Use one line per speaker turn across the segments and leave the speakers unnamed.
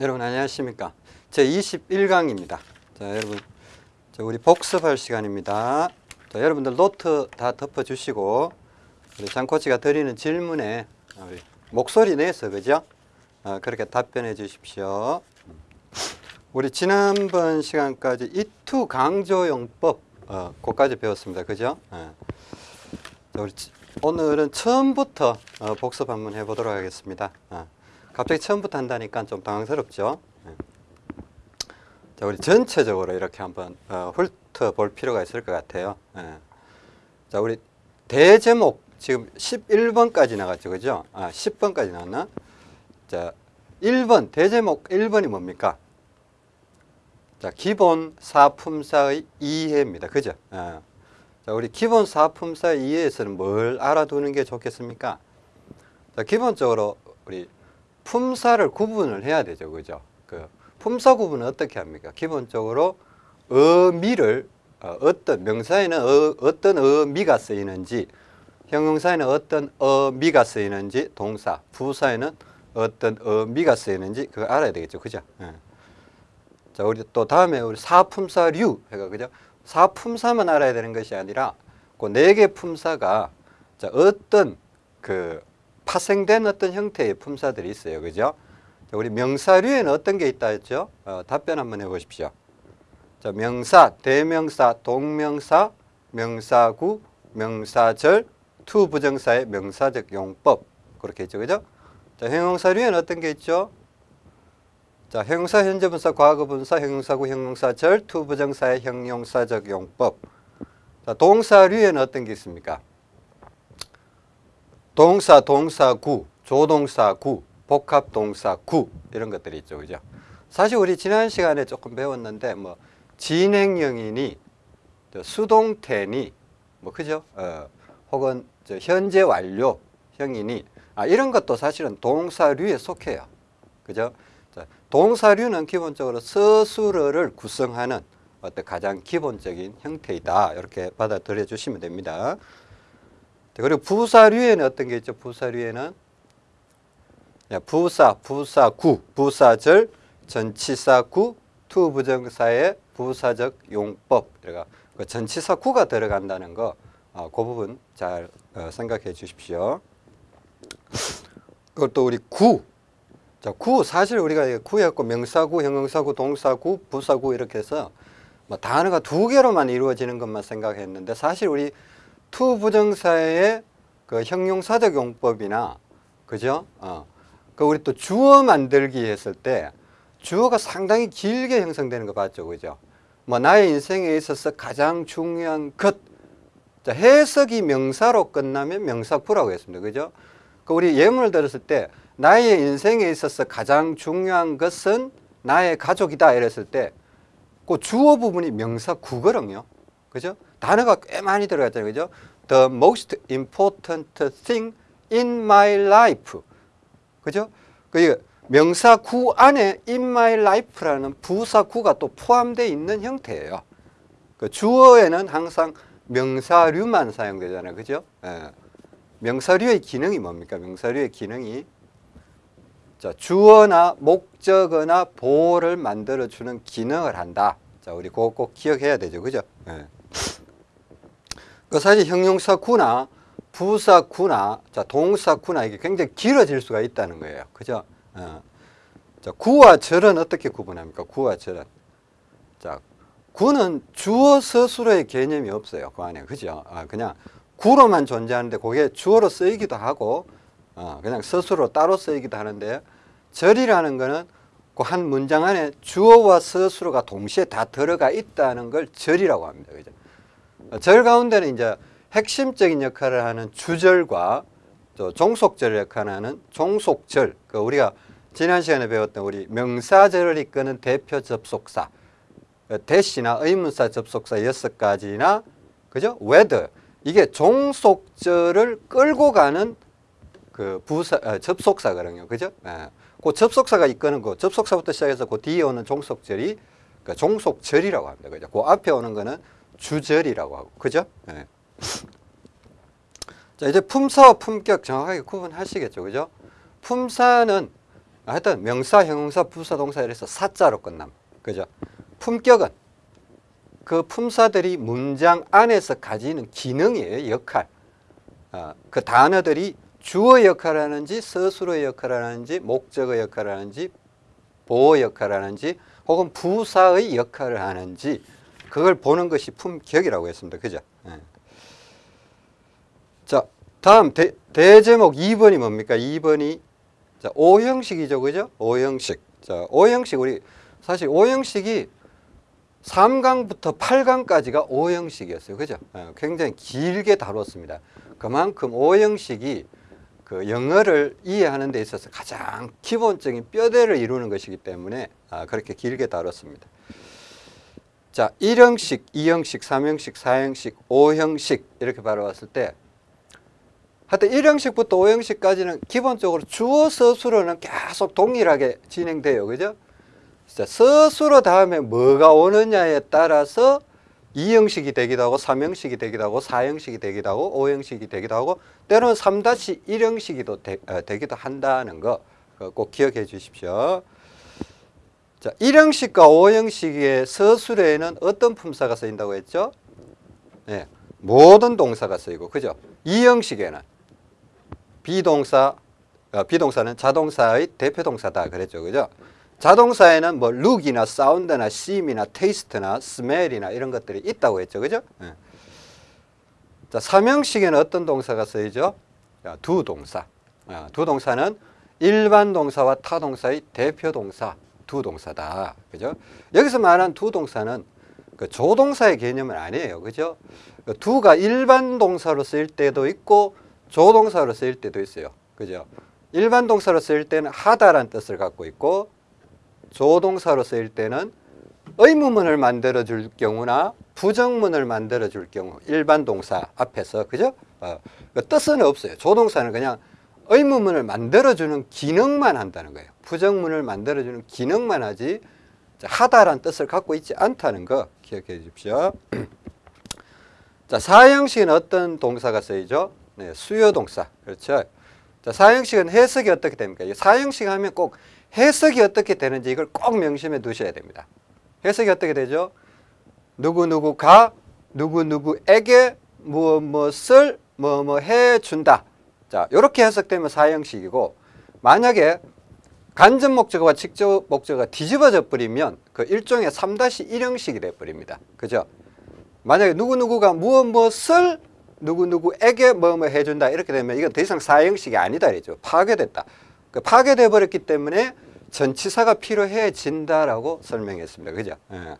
여러분 안녕하십니까? 제 21강입니다. 자 여러분 자, 우리 복습할 시간입니다. 자 여러분들 노트 다 덮어 주시고 우리 장코치가 드리는 질문에 우리 목소리 내서 그죠? 어, 그렇게 답변해 주십시오. 우리 지난번 시간까지 it 강조용법 어, 그까지 배웠습니다. 그죠? 어. 자, 우리 지- 오늘은 처음부터 어, 복습 한번 해보도록 하겠습니다. 어. 갑자기 처음부터 한다니까 좀 당황스럽죠. 예. 자, 우리 전체적으로 이렇게 한번 어, 훑어볼 필요가 있을 것 같아요. 예. 자, 우리 대제목 지금 11번까지 나갔죠, 그죠? 아, 10번까지 나왔나? 자, 1번 대제목 1번이 뭡니까? 자, 기본 사품사의 이해입니다, 그죠? 예. 자, 우리 기본 사품사의 이해에서는 뭘 알아두는 게 좋겠습니까? 자, 기본적으로 우리 품사를 구분을 해야 되죠. 그죠? 그 품사 구분은 어떻게 합니까? 기본적으로 어미를 어, 어떤 명사에는 어, 어떤 어미가 쓰이는지 형용사에는 어떤 어미가 쓰이는지 동사 부사에는 어떤 어미가 쓰이는지 그거 알아야 되겠죠. 그죠? 예. 자, 우리 또 다음에 우리 사품사류 해가 그죠? 사품사만 알아야 되는 것이 아니라 그 네 개 품사가 자, 어떤 그 파생된 어떤 형태의 품사들이 있어요. 그죠? 자, 우리 명사류에는 어떤 게 있다 했죠? 어, 답변 한번 해 보십시오. 자, 명사, 대명사, 동명사, 명사구, 명사절, to 부정사의 명사적 용법 그렇게 있죠. 그죠? 자, 형용사류에는 어떤 게 있죠? 자, 형용사, 현재분사, 과거분사, 형용사구, 형용사절, to 부정사의 형용사적 용법. 자, 동사류에는 어떤 게 있습니까? 동사, 동사 구, 조동사 구, 복합 동사 구 이런 것들이 있죠. 그죠? 사실 우리 지난 시간에 조금 배웠는데 뭐 진행형이니 저 수동태니 뭐 그죠? 어, 혹은 저 현재 완료형이니 아 이런 것도 사실은 동사류에 속해요. 그죠? 자, 동사류는 기본적으로 서술어를 구성하는 어떤 가장 기본적인 형태이다. 이렇게 받아들여 주시면 됩니다. 자, 그리고 부사류에는 어떤 게 있죠? 부사류에는 야, 부사, 부사구, 부사절, 전치사구, to부정사의 부사적 용법. 그러니까 그 전치사구가 들어간다는 거, 어, 그 부분 잘 어, 생각해 주십시오. 그것도 우리 구. 자, 구 사실 우리가 구였고 명사구, 형용사구, 동사구, 부사구 이렇게 해서 뭐 단어가 두 개로만 이루어지는 것만 생각했는데 사실 우리 to 부정사의 그 형용사적 용법이나 그죠? 어. 그 우리 또 주어 만들기 했을 때 주어가 상당히 길게 형성되는 거 봤죠, 그죠? 뭐 나의 인생에 있어서 가장 중요한 것. 자, 해석이 명사로 끝나면 명사구라고 했습니다, 그죠? 그 우리 예문을 들었을 때 나의 인생에 있어서 가장 중요한 것은 나의 가족이다 이랬을 때 그 주어 부분이 명사 구거든요. 그죠? 단어가 꽤 많이 들어갔잖아요. 그죠? The most important thing in my life. 그죠? 그 명사구 안에 in my life라는 부사구가 또 포함되어 있는 형태예요. 그 주어에는 항상 명사류만 사용되잖아요. 그죠? 예. 명사류의 기능이 뭡니까? 명사류의 기능이 자, 주어나 목적어나 보호를 만들어 주는 기능을 한다. 자, 우리 그거 꼭 기억해야 되죠. 그죠? 예. 그 사실 형용사구나 부사구나 자, 동사구나 이게 굉장히 길어질 수가 있다는 거예요. 그죠? 어. 자, 구와 절은 어떻게 구분합니까? 구와 절은. 자, 구는 주어 서술어의 개념이 없어요. 그 안에. 그죠? 아, 그냥 구로만 존재하는데 그게 주어로 쓰이기도 하고 어, 그냥 서술로 따로 쓰이기도 하는데 절이라는 거는 그 한 문장 안에 주어와 서술어가 동시에 다 들어가 있다는 걸 절이라고 합니다. 그죠? 어, 절 가운데는 이제 핵심적인 역할을 하는 주절과 또 종속절 역할을 하는 종속절. 그 우리가 지난 시간에 배웠던 우리 명사절을 이끄는 대표 접속사, 어, 대시나 의문사 접속사 여섯 가지나 그죠? whether 이게 종속절을 끌고 가는 그 부사 어, 접속사거든요. 그죠? 예. 그 접속사가 이끄는 거 접속사부터 시작해서 그 뒤에 오는 종속절이 그 종속절이라고 합니다. 그죠? 그 앞에 오는 거는 주절이라고 하고. 그죠? 예. 자, 이제 품사와 품격 정확하게 구분하시겠죠. 그죠? 품사는 하여튼 명사, 형용사, 부사, 동사 이래서 사자로 끝남. 그죠? 품격은 그 품사들이 문장 안에서 가지는 기능이에요. 역할. 어, 그 단어들이 주어 역할을 하는지 서술어 역할을 하는지 목적어 역할을 하는지 보호 역할을 하는지 혹은 부사의 역할을 하는지 그걸 보는 것이 품격이라고 했습니다. 그죠? 예. 자, 다음 대, 대제목 2번이 뭡니까? 2번이 자, 오형식이죠. 그죠? 오형식. 자, 오형식 우리 사실 오형식이 3강부터 8강까지가 오형식이었어요. 그죠? 예, 굉장히 길게 다뤘습니다. 그만큼 오형식이 그 영어를 이해하는 데 있어서 가장 기본적인 뼈대를 이루는 것이기 때문에 아, 그렇게 길게 다뤘습니다. 자, 1형식, 2형식, 3형식, 4형식, 5형식 이렇게 바라봤을 때 하여튼 1형식부터 5형식까지는 기본적으로 주어 서술어는 계속 동일하게 진행돼요. 그죠? 자, 서술어 다음에 뭐가 오느냐에 따라서 2형식이 되기도 하고 3형식이 되기도 하고 4형식이 되기도 하고 5형식이 되기도 하고 때로는 3-1형식이 되, 어, 되기도 한다는 거 꼭 기억해 주십시오. 자, 1형식과 5형식의 서술에는 어떤 품사가 쓰인다고 했죠? 네, 모든 동사가 쓰이고 그죠? 2형식에는 be동사 어, be동사는 자동사의 대표 동사다 그랬죠. 그죠? 자동사에는 뭐 룩이나 사운드나 심이나 테이스트나 스멜이나 이런 것들이 있다고 했죠. 그죠? 네. 자, 3형식에는 어떤 동사가 쓰이죠? do 동사. 어, do 동사는 일반 동사와 타 동사의 대표 동사 do 동사다. 그죠? 여기서 말한 두 동사는 그 조동사의 개념은 아니에요. 그죠? 그 두가 일반 동사로 쓰일 때도 있고 조동사로 쓰일 때도 있어요. 그죠? 일반 동사로 쓰일 때는 하다란 뜻을 갖고 있고 조동사로 쓰일 때는 의문문을 만들어 줄 경우나 부정문을 만들어 줄 경우 일반 동사 앞에서 그죠? 어, 그 뜻은 없어요. 조동사는 그냥 의문문을 만들어 주는 기능만 한다는 거예요. 부정문을 만들어주는 기능만 하지 하다란 뜻을 갖고 있지 않다는 거 기억해 주십시오. 자, 사형식은 어떤 동사가 쓰이죠? 네, 수요 동사. 그렇죠. 자, 사형식은 해석이 어떻게 됩니까? 사형식 하면 꼭 해석이 어떻게 되는지 이걸 꼭 명심해 두셔야 됩니다. 해석이 어떻게 되죠? 누구누구가 누구누구에게 무엇 무엇을 뭐뭐 해준다. 자, 이렇게 해석되면 사형식이고 만약에 간접 목적어와 직접 목적어가 뒤집어져 버리면 그 일종의 3-1형식이 돼 버립니다. 그죠? 만약에 누구누구가 무엇 무엇을 누구누구에게 뭐뭐 해준다 이렇게 되면 이건 더 이상 사형식이 아니다 이죠 파괴됐다. 그 파괴돼 버렸기 때문에 전치사가 필요해진다라고 설명했습니다. 그죠? 예.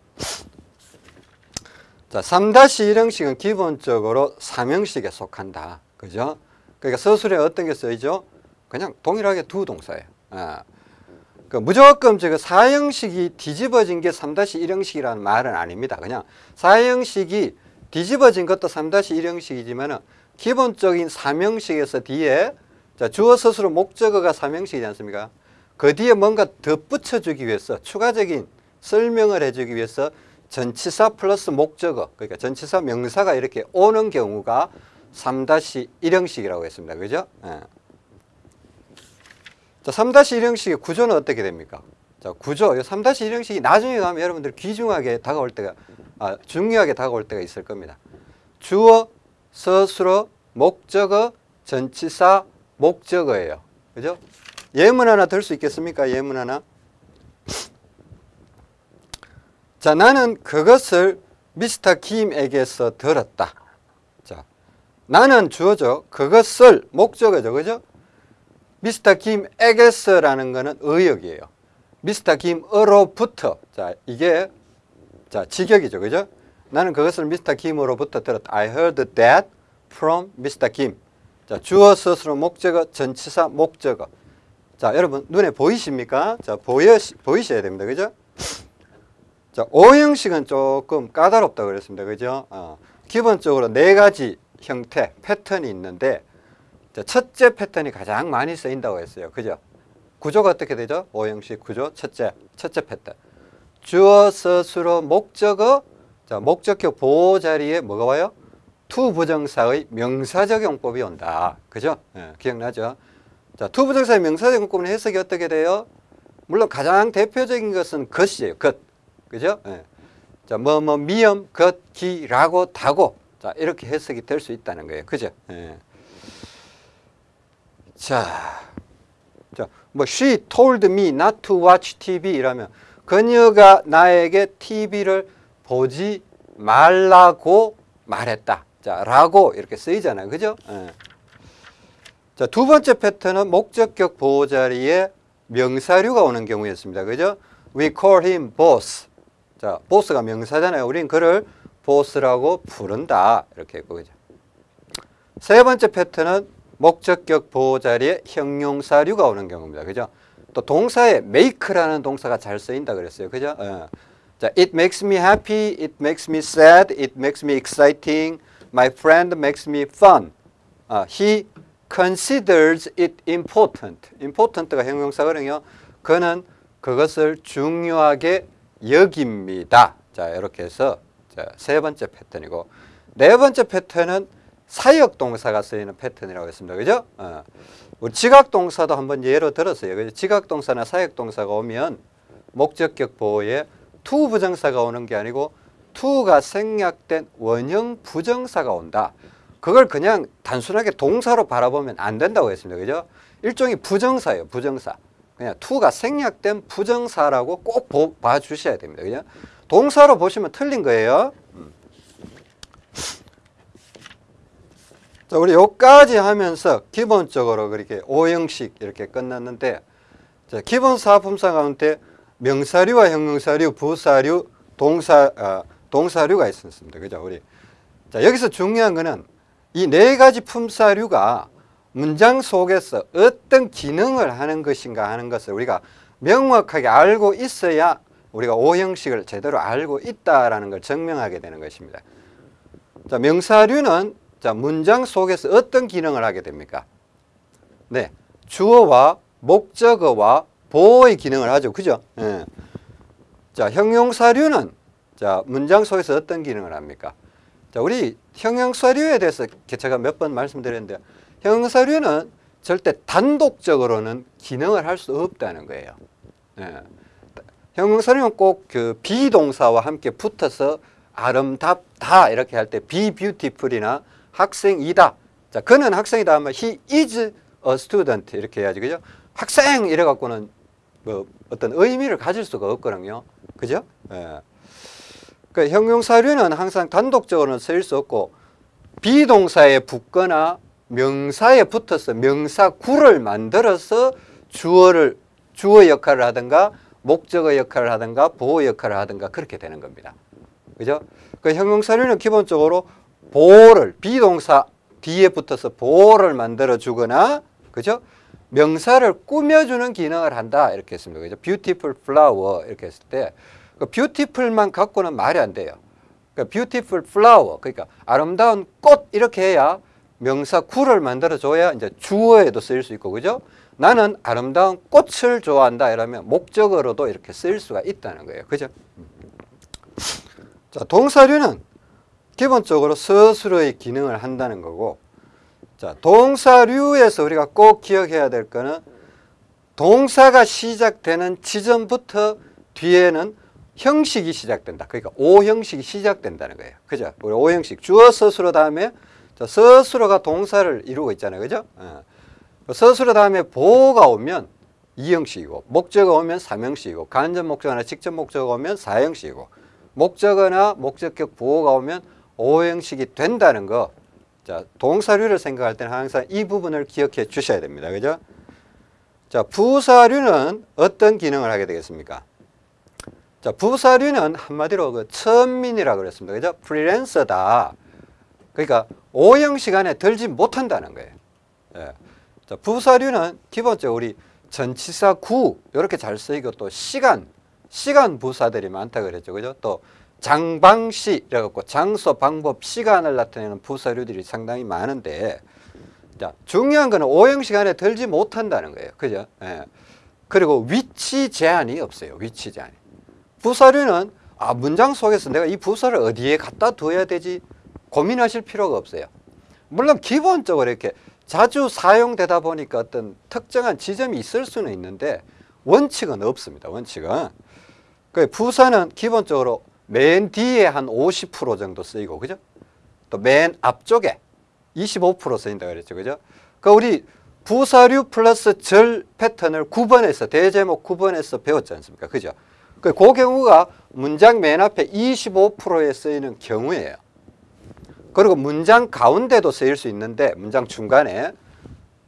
자, 3-1형식은 기본적으로 3형식에 속한다. 그죠? 그러니까 서술에 어떤 게 쓰이죠? 그냥 동일하게 두 동사예요. 아. 그 무조건 저거 사형식이 뒤집어진 게 3-1형식이라는 말은 아닙니다. 그냥 사형식이 뒤집어진 것도 3-1형식이지만 기본적인 3형식에서 뒤에 자, 주어 서술어 목적어가 3형식이지 않습니까? 그 뒤에 뭔가 덧붙여주기 위해서 추가적인 설명을 해주기 위해서 전치사 플러스 목적어 그러니까 전치사 명사가 이렇게 오는 경우가 3-1형식이라고 했습니다. 그죠? 예. 자, 3-1 형식의 구조는 어떻게 됩니까? 자, 구조, 3-1 형식이 나중에 가면 여러분들 귀중하게 다가올 때가, 아, 중요하게 다가올 때가 있을 겁니다. 주어, 서술어, 목적어, 전치사, 목적어예요. 그죠? 예문 하나 들 수 있겠습니까? 예문 하나. 자, 나는 그것을 미스터 김에게서 들었다. 나는 주어죠. 그것을 목적어죠. 그죠? 미스터 김에게서라는 거는 의역이에요. 미스터 김으로부터. 자, 이게 자, 직역이죠. 그죠? 나는 그것을 미스터 김으로부터 들었다. I heard that from Mr. Kim. 자, 주어 스스로 목적어, 전치사 목적어. 자, 여러분 눈에 보이십니까? 자, 보여 보이셔야 됩니다. 그죠? 자, 오형식은 조금 까다롭다 그랬습니다. 그죠? 어, 기본적으로 네 가지 형태, 패턴이 있는데 첫째 패턴이 가장 많이 쓰인다고 했어요. 그죠? 구조가 어떻게 되죠? 오형식 구조 첫째, 첫째 패턴. 주어, 서술어, 목적어, 자, 목적격 보어 자리에 뭐가 와요? to 부정사의 명사적 용법이 온다. 그죠? 예, 기억나죠? 자, to 부정사의 명사적 용법은 해석이 어떻게 돼요? 물론 가장 대표적인 것은 것이에요. 것. 그죠? 예. 자, 뭐, 뭐, 미음, 것, 기, 라고, 다고. 자, 이렇게 해석이 될 수 있다는 거예요. 그죠? 예. 자, 자, 뭐, she told me not to watch TV 이라면, 그녀가 나에게 TV를 보지 말라고 말했다. 자, 라고 이렇게 쓰이잖아요. 그죠? 예. 자, 두 번째 패턴은 목적격 보호 자리에 명사류가 오는 경우였습니다. 그죠? We call him boss. 자, 보스가 명사잖아요. 우린 그를 보스라고 부른다. 이렇게 했고, 그죠? 세 번째 패턴은 목적격 보호 자리에 형용사류가 오는 경우입니다. 그죠? 또 동사에 make라는 동사가 잘 쓰인다 그랬어요. 그죠? 어. 자, it makes me happy, it makes me sad, it makes me exciting, my friend makes me fun. 아, he considers it important. important가 형용사거든요. 그는 그것을 중요하게 여깁니다. 자, 이렇게 해서 자, 세 번째 패턴이고 네 번째 패턴은 사역 동사가 쓰이는 패턴이라고 했습니다. 그죠? 어. 지각 동사도 한번 예로 들었어요. 그죠? 지각 동사나 사역 동사가 오면 목적격 보호에 to 부정사가 오는 게 아니고 to가 생략된 원형 부정사가 온다. 그걸 그냥 단순하게 동사로 바라보면 안 된다고 했습니다. 그죠? 일종의 부정사예요. 부정사. 그냥 to가 생략된 부정사라고 꼭 봐주셔야 됩니다. 그죠? 동사로 보시면 틀린 거예요. 음. 자, 우리 여기까지 하면서 기본적으로 그렇게 오형식 이렇게 끝났는데 자, 기본 사품사 가운데 명사류와 형용사류, 부사류, 동사 어, 동사류가 있었습니다. 그죠? 우리 자, 여기서 중요한 거는 이 네 가지 품사류가 문장 속에서 어떤 기능을 하는 것인가 하는 것을 우리가 명확하게 알고 있어야 우리가 오형식을 제대로 알고 있다라는 걸 증명하게 되는 것입니다. 자, 명사류는 자, 문장 속에서 어떤 기능을 하게 됩니까? 네. 주어와 목적어와 보호의 기능을 하죠. 그죠? 예. 자, 형용사류는 자, 문장 속에서 어떤 기능을 합니까? 자, 우리 형용사류에 대해서 제가 몇 번 말씀드렸는데 형용사류는 절대 단독적으로는 기능을 할 수 없다는 거예요. 예. 형용사류는 꼭 그 비동사와 함께 붙어서 아름답다 이렇게 할 때 be beautiful이나 학생이다. 자, 그는 학생이다 하면 he is a student 이렇게 해야지. 그죠? 학생 이래 갖고는 뭐 어떤 의미를 가질 수가 없거든요. 그죠? 예. 그 형용사류는 항상 단독적으로는 쓰일 수 없고 비동사에 붙거나 명사에 붙어서 명사구를 만들어서 주어를 주어 역할을 하든가 목적어 역할을 하든가 보호 역할을 하든가 그렇게 되는 겁니다. 그죠? 그 형용사류는 기본적으로 보호를 비동사 뒤에 붙어서 보호를 만들어 주거나 그죠? 명사를 꾸며주는 기능을 한다 이렇게 했습니다. 그죠? beautiful flower 이렇게 했을 때 그 beautiful만 갖고는 말이 안 돼요. 그러니까 beautiful flower 그러니까 아름다운 꽃 이렇게 해야 명사 구를 만들어 줘야 이제 주어에도 쓰일 수 있고 그죠? 나는 아름다운 꽃을 좋아한다 이러면 목적어로도 이렇게 쓰일 수가 있다는 거예요. 그죠? 자, 동사류는 기본적으로 스스로의 기능을 한다는 거고 자, 동사류에서 우리가 꼭 기억해야 될 거는 동사가 시작되는 지점부터 뒤에는 형식이 시작된다. 그러니까 오형식이 시작된다는 거예요. 그죠? 우리 오형식 주어 스스로 다음에 자, 스스로가 동사를 이루고 있잖아요. 그죠? 어. 스스로 다음에 보호가 오면 이형식이고 목적어 오면 삼형식이고 간접 목적어나 직접 목적어 오면 사형식이고 목적어나 목적격 보호가 오면 오형식이 된다는 거 자, 동사류를 생각할 때는 항상 이 부분을 기억해 주셔야 됩니다. 그죠? 자, 부사류는 어떤 기능을 하게 되겠습니까? 자, 부사류는 한마디로 그 천민이라고 그랬습니다. 그죠? 프리랜서다. 그러니까 오형 시간에 들지 못한다는 거예요. 예. 자, 부사류는 기본적으로 우리 전치사 구 이렇게 잘 쓰이고 또 시간, 시간 부사들이 많다 그랬죠. 그죠? 또 장방시 이래갖고 장소, 방법, 시간을 나타내는 부사류들이 상당히 많은데 자, 중요한 거는 오형 시간에 들지 못한다는 거예요. 그죠? 예. 그리고 위치 제한이 없어요. 위치 제한이. 부사류는 아, 문장 속에서 내가 이 부사를 어디에 갖다 둬야 되지 고민하실 필요가 없어요. 물론 기본적으로 이렇게 자주 사용되다 보니까 어떤 특정한 지점이 있을 수는 있는데 원칙은 없습니다. 원칙은. 그 부사는 기본적으로 맨 뒤에 한 50% 정도 쓰이고, 그죠? 또 맨 앞쪽에 25% 쓰인다 그랬죠. 그죠? 그 우리 부사류 플러스 절 패턴을 9번에서 대제목 9번에서 배웠지 않습니까? 그죠? 그, 그 경우가 문장 맨 앞에 25%에 쓰이는 경우예요. 그리고 문장 가운데도 쓰일 수 있는데 문장 중간에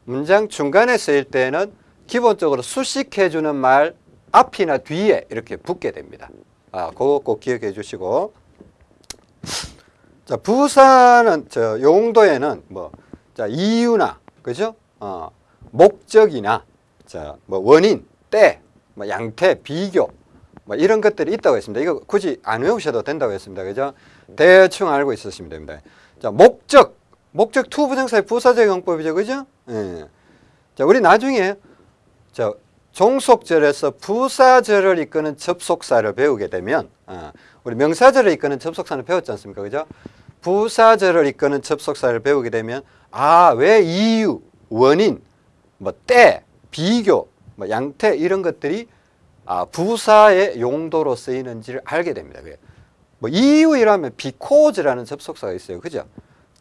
문장 중간에 쓰일 때는 기본적으로 수식해 주는 말 앞이나 뒤에 이렇게 붙게 됩니다. 아, 그거 꼭 기억해 주시고. 자, 부사는 저 용도에는 뭐 자, 이유나 그죠? 어, 목적이나 자, 뭐 원인, 때, 뭐 양태, 비교 뭐 이런 것들이 있다고 했습니다. 이거 굳이 안 외우셔도 된다고 했습니다. 그죠? 대충 알고 있으시면 됩니다. 자, 목적. 목적 to 부정사의 부사적 용법이죠. 그죠? 예. 자, 우리 나중에 저 종속절에서 부사절을 이끄는 접속사를 배우게 되면 어, 우리 명사절을 이끄는 접속사는 배웠지 않습니까? 그죠? 부사절을 이끄는 접속사를 배우게 되면 아, 왜 이유, 원인, 뭐 때, 비교, 뭐 양태 이런 것들이 아, 부사의 용도로 쓰이는지를 알게 됩니다. 뭐 이유이라면 because라는 접속사가 있어요. 그죠?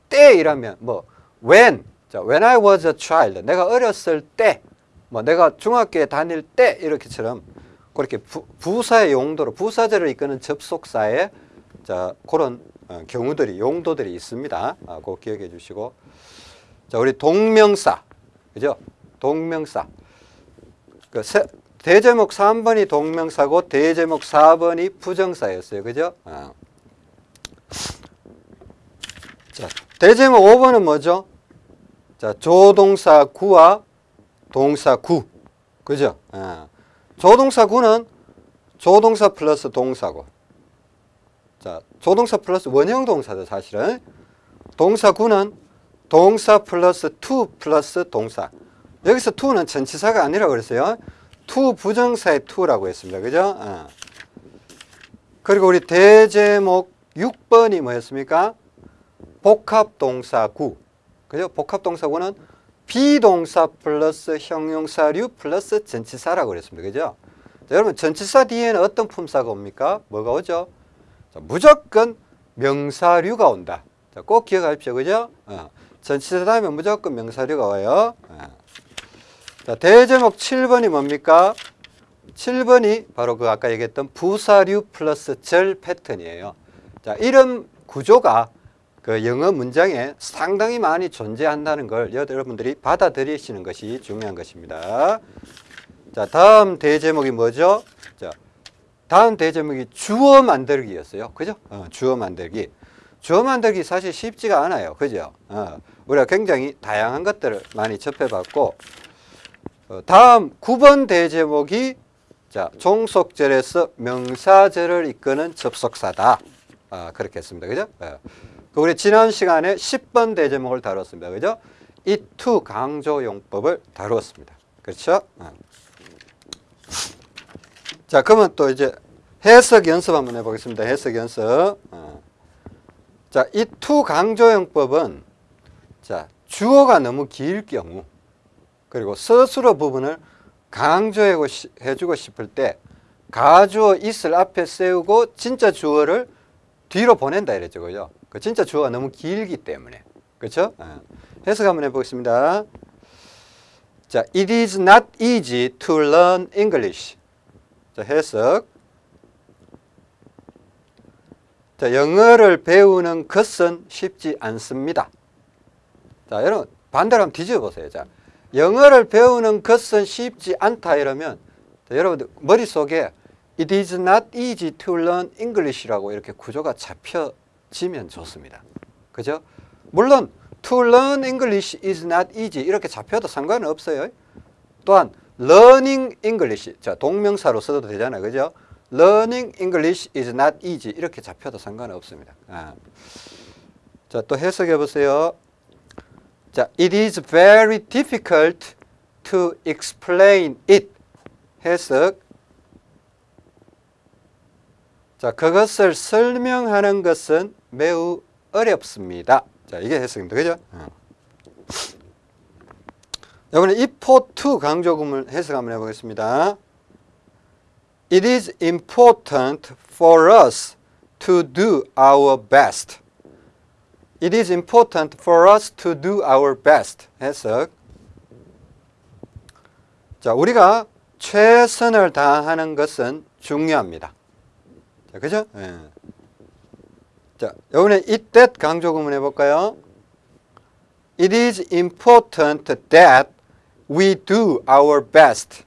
때이라면 뭐 when, 자, when I was a child, 내가 어렸을 때, 뭐 내가 중학교에 다닐 때 이렇게처럼 그렇게 부, 부사의 용도로 부사절을 이끄는 접속사에 자 그런 어, 경우들이 용도들이 있습니다. 아, 꼭 기억해 주시고 자 우리 동명사 그죠? 동명사 그 세, 대제목 3번이 동명사고 대제목 4번이 부정사였어요. 그죠? 아. 자, 대제목 5번은 뭐죠? 자, 조동사 구와 동사 구. 그죠? 아. 조동사 구는 조동사 플러스 동사고. 자, 조동사 플러스 원형 동사죠, 사실은. 동사 구는 동사 플러스 to 플러스 동사. 여기서 to는 전치사가 아니라 그랬어요. to 부정사의 to라고 했습니다. 그죠? 어. 그리고 우리 대제목 6번이 뭐였습니까? 복합동사 구. 그죠? 복합동사 구는 be동사 플러스 형용사류 플러스 전치사라고 그랬습니다. 그죠? 자, 여러분 전치사 뒤에는 어떤 품사가 옵니까? 뭐가 오죠? 자, 무조건 명사류가 온다. 자, 꼭 기억하십시오. 그죠? 어. 전치사 다음에 무조건 명사류가 와요. 어. 자, 대제목 7번이 뭡니까? 7번이 바로 그 아까 얘기했던 부사류 플러스 절 패턴이에요. 자, 이런 구조가 그 영어 문장에 상당히 많이 존재한다는 걸 여러분들이 받아들이시는 것이 중요한 것입니다. 자, 다음 대제목이 뭐죠? 자, 다음 대제목이 주어 만들기였어요. 그죠? 어, 주어 만들기. 주어 만들기 사실 쉽지가 않아요. 그죠? 어, 우리가 굉장히 다양한 것들을 많이 접해봤고, 어, 다음 9번 대제목이 자, 종속절에서 명사절을 이끄는 접속사다. 아, 그렇게 했습니다. 그죠? 예. 그 우리 지난 시간에 10번 대제목을 다뤘습니다. 그죠? 이투 강조 용법을 다루었습니다. 그렇죠? 예. 자, 그러면 또 이제 해석 연습 한번 해보겠습니다. 해석 연습. 어. 자, 이투 강조 용법은 자, 주어가 너무 길 경우 그리고 서술어 부분을 강조해주고 싶을 때 가주어 있을 앞에 세우고 진짜 주어를 뒤로 보낸다 이랬죠. 그죠? 그 진짜 주어가 너무 길기 때문에. 그렇죠? 해석 한번 해보겠습니다. 자, it is not easy to learn English. 자, 해석. 자, 영어를 배우는 것은 쉽지 않습니다. 자, 여러분 반대로 한번 뒤집어 보세요. 자, 영어를 배우는 것은 쉽지 않다 이러면 여러분들 머릿속에 It is not easy to learn English라고 이렇게 구조가 잡혀 지면 좋습니다. 그죠? 물론 to learn English is not easy 이렇게 잡혀도 상관은 없어요. 또한 learning English 자 동명사로 써도 되잖아요. 그죠? learning English is not easy 이렇게 잡혀도 상관은 없습니다. 아. 자또 해석해 보세요. 자, it is very difficult to explain it. 해석. 자, 그것을 설명하는 것은 매우 어렵습니다. 자, 이게 해석입니다. 그죠? 어. 이번에 if to 강조금을 해석 한번 해보겠습니다. It is important for us to do our best. It is important for us to do our best. 해석. 자, 우리가 최선을 다하는 것은 중요합니다. 자, 그죠? 예. 자, 이번에 이때 강조 구문 해볼까요? It is important that we do our best.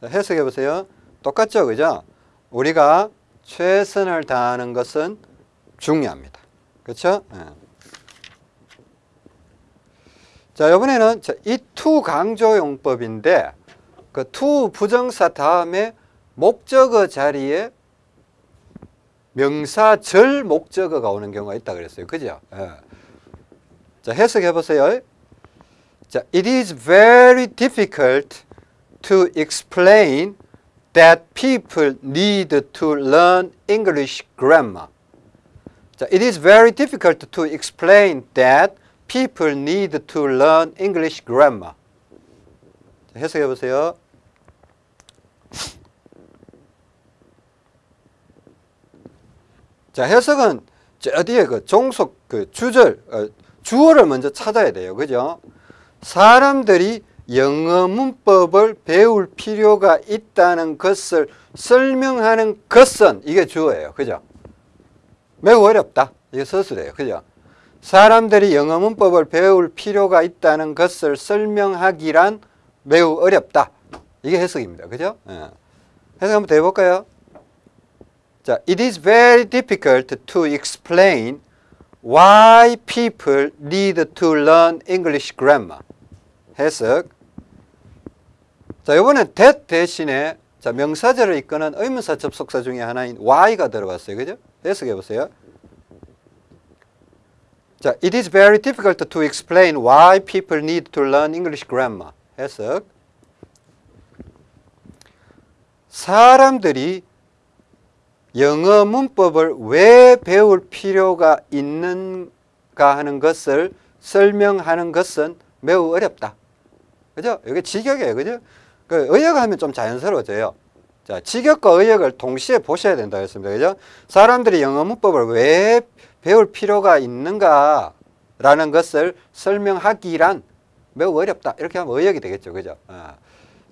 자, 해석해 보세요. 똑같죠, 그죠? 우리가 최선을 다하는 것은 중요합니다. 그렇죠? 예. 자, 이번에는 이투 강조 용법인데 그투 부정사 다음에 목적어 자리에 명사 절 목적어가 오는 경우가 있다 그랬어요. 그죠? 예. 자, 해석해 보세요. 자, it is very difficult to explain that people need to learn English grammar. 자, it is very difficult to explain that people need to learn English grammar. 자, 해석해 보세요. 자, 해석은 저 뒤에 그 종속 그 주절 어, 주어를 먼저 찾아야 돼요. 그죠? 사람들이 영어 문법을 배울 필요가 있다는 것을 설명하는 것은 이게 주어예요. 그죠? 매우 어렵다. 이게 서술이에요. 그죠? 사람들이 영어 문법을 배울 필요가 있다는 것을 설명하기란 매우 어렵다. 이게 해석입니다. 그죠? 예. 해석 한번 더 해볼까요? 자, it is very difficult to explain why people need to learn English grammar. 해석. 자, 이번엔 that 대신에 자, 명사절을 이끄는 의문사 접속사 중에 하나인 why가 들어갔어요. 그죠? 해석해 보세요. 자, it is very difficult to explain why people need to learn English grammar. 해석. 사람들이 영어 문법을 왜 배울 필요가 있는가 하는 것을 설명하는 것은 매우 어렵다. 그죠? 이게 직역이에요. 그죠? 그 의역하면 좀 자연스러워져요. 자, 직역과 의역을 동시에 보셔야 된다 했습니다. 그죠? 사람들이 영어 문법을 왜 배울 필요가 있는가 라는 것을 설명하기란 매우 어렵다. 이렇게 하면 의역이 되겠죠. 그죠? 어.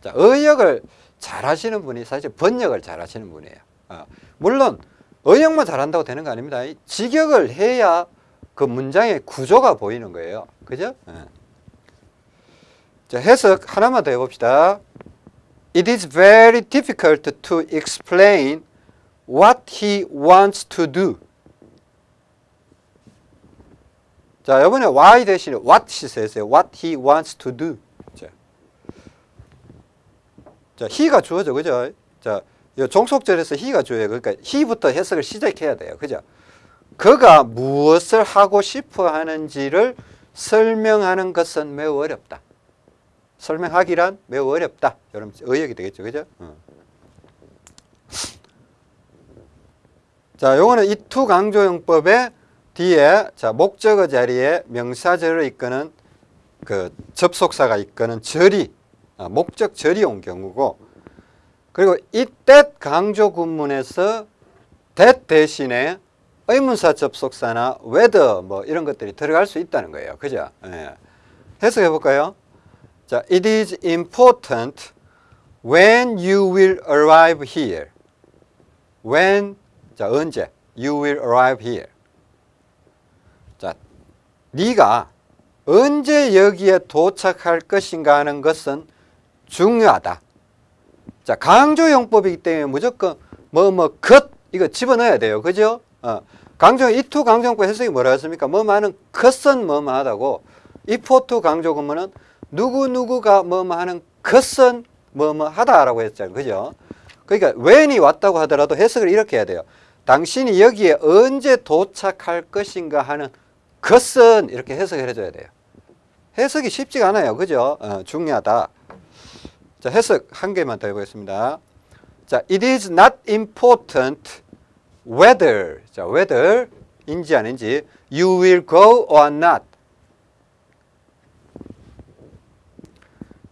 자, 의역을 잘 하시는 분이 사실 번역을 잘 하시는 분이에요. 어. 물론 의역만 잘한다고 되는 거 아닙니다. 직역을 해야 그 문장의 구조가 보이는 거예요. 그죠? 어. 자, 해석 하나만 더 해봅시다. It is very difficult to explain what he wants to do. 자, 이번에 why 대신에 what 시세요. what he wants to do. 자, 자 he가 주어져, 그죠? 자, 이 종속절에서 he가 주어요. 그러니까 he부터 해석을 시작해야 돼요. 그죠? 그가 무엇을 하고 싶어 하는지를 설명하는 것은 매우 어렵다. 설명하기란 매우 어렵다. 여러분 의역이 되겠죠. 그죠? 어. 자, 요거는 이투 강조용법의 뒤에 자, 목적어 자리에 명사절을 이끄는 그 접속사가 이끄는 절이 아, 목적 절이 온 경우고 그리고 이 t 강조 군문에서 that 대신에 의문사 접속사나 whether 뭐 이런 것들이 들어갈 수 있다는 거예요. 그죠? 예. 해석해 볼까요? 자, it is important when you will arrive here. when 자, 언제 you will arrive here. 자, 네가 언제 여기에 도착할 것인가 하는 것은 중요하다. 자, 강조용법이기 때문에 무조건 뭐, 뭐, 것, 이거 집어넣어야 돼요. 그죠? 어. 강조, 이투 강조용법 해석이 뭐라 했습니까? 뭐 많은 것은 뭐뭐 하다고, 이포투 강조 근무는 누구누구가 뭐뭐 하는 것은 뭐뭐 하다라고 했잖아요. 그죠? 그러니까 when이 왔다고 하더라도 해석을 이렇게 해야 돼요. 당신이 여기에 언제 도착할 것인가 하는 것은 이렇게 해석을 해줘야 돼요. 해석이 쉽지가 않아요. 그죠? 어, 중요하다. 자, 해석 한 개만 더 해보겠습니다. 자, it is not important whether, 자, whether 인지 아닌지 you will go or not.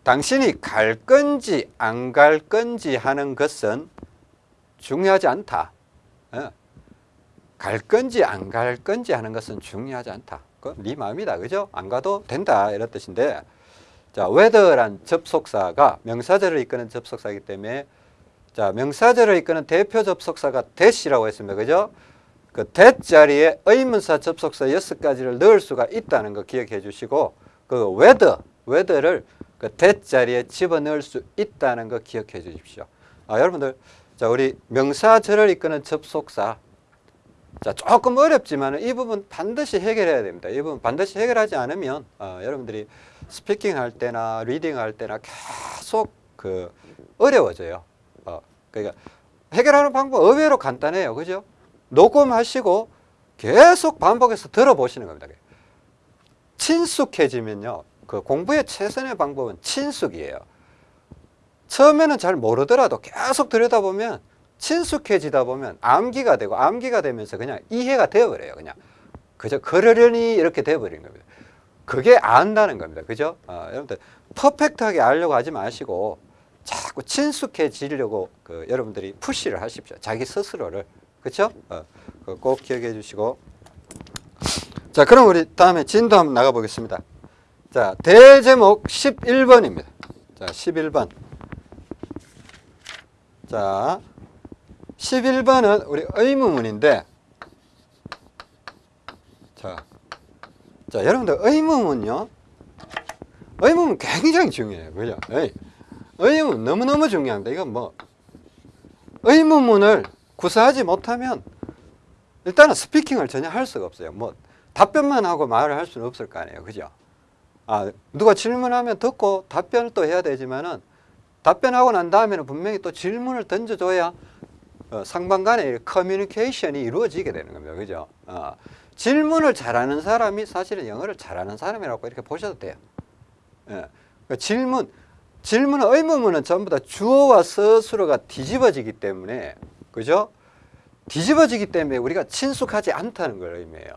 당신이 갈 건지 안 갈 건지 하는 것은 중요하지 않다. 예. 갈 건지 안 갈 건지 하는 것은 중요하지 않다. 그네 마음이다. 그죠? 안 가도 된다. 이런 뜻인데 자, whether란 접속사가 명사절을 이끄는 접속사이기 때문에 자, 명사절을 이끄는 대표 접속사가 that이라고 했습니다. 그죠? 그 that 자리에 의문사 접속사 여섯 가지를 넣을 수가 있다는 거 기억해 주시고 그 whether, whether를 그 that 자리에 집어넣을 수 있다는 거 기억해 주십시오. 아, 여러분들 자, 우리 명사절을 이끄는 접속사 자, 조금 어렵지만 이 부분 반드시 해결해야 됩니다. 이 부분 반드시 해결하지 않으면 어, 여러분들이 speaking 할 때나 reading 할 때나 계속 그 어려워져요. 어, 그러니까 해결하는 방법 의외로 간단해요. 그죠? 녹음하시고 계속 반복해서 들어보시는 겁니다. 친숙해지면요. 그 공부의 최선의 방법은 친숙이에요. 처음에는 잘 모르더라도 계속 들여다보면 친숙해지다 보면 암기가 되고 암기가 되면서 그냥 이해가 되어버려요. 그냥 그저 그러려니 이렇게 되어버리는 겁니다. 그게 안다는 겁니다. 그죠? 어, 여러분들 퍼펙트하게 알려고 하지 마시고 자꾸 친숙해지려고 그 여러분들이 푸시를 하십시오. 자기 스스로를 그렇죠? 어, 그거 꼭 기억해 주시고 자 그럼 우리 다음에 진도 한번 나가 보겠습니다. 자 대제목 11번입니다. 자 11번 자 11번은 우리 의무문인데 자, 자 여러분들 의무문요. 의무문 굉장히 중요해요. 그죠? 의, 의무문 너무너무 중요합니다 이건 뭐 의무문을 구사하지 못하면 일단은 스피킹을 전혀 할 수가 없어요. 뭐 답변만 하고 말을 할 수는 없을 거 아니에요. 그죠? 아 누가 질문하면 듣고 답변을 또 해야 되지만은 답변하고 난 다음에는 분명히 또 질문을 던져줘야 어, 상방 간의 커뮤니케이션이 이루어지게 되는 겁니다. 그죠? 어, 질문을 잘하는 사람이 사실은 영어를 잘하는 사람이라고 이렇게 보셔도 돼요. 예, 그 질문, 질문은 의문문은 전부 다 주어와 서술어가 뒤집어지기 때문에, 그죠? 뒤집어지기 때문에 우리가 친숙하지 않다는 걸 의미해요.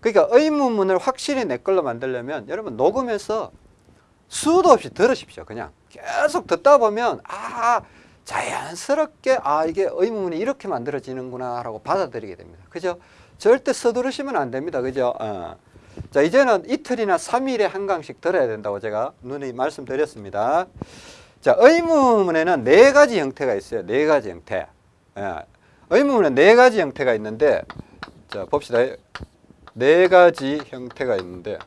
그러니까 의문문을 확실히 내 걸로 만들려면 여러분 녹음해서 수도 없이 들으십시오. 그냥 계속 듣다 보면 아 자연스럽게 아 이게 의문문이 이렇게 만들어지는구나 라고 받아들이게 됩니다. 그죠? 절대 서두르시면 안 됩니다. 그죠? 어. 자 이제는 이틀이나 3일에 한 강씩 들어야 된다고 제가 눈이 말씀드렸습니다. 자 의문문에는 네 가지 형태가 있어요. 네 가지 형태. 예. 의문문에 네 가지 형태가 있는데 자 봅시다. 네 가지 형태가 있는데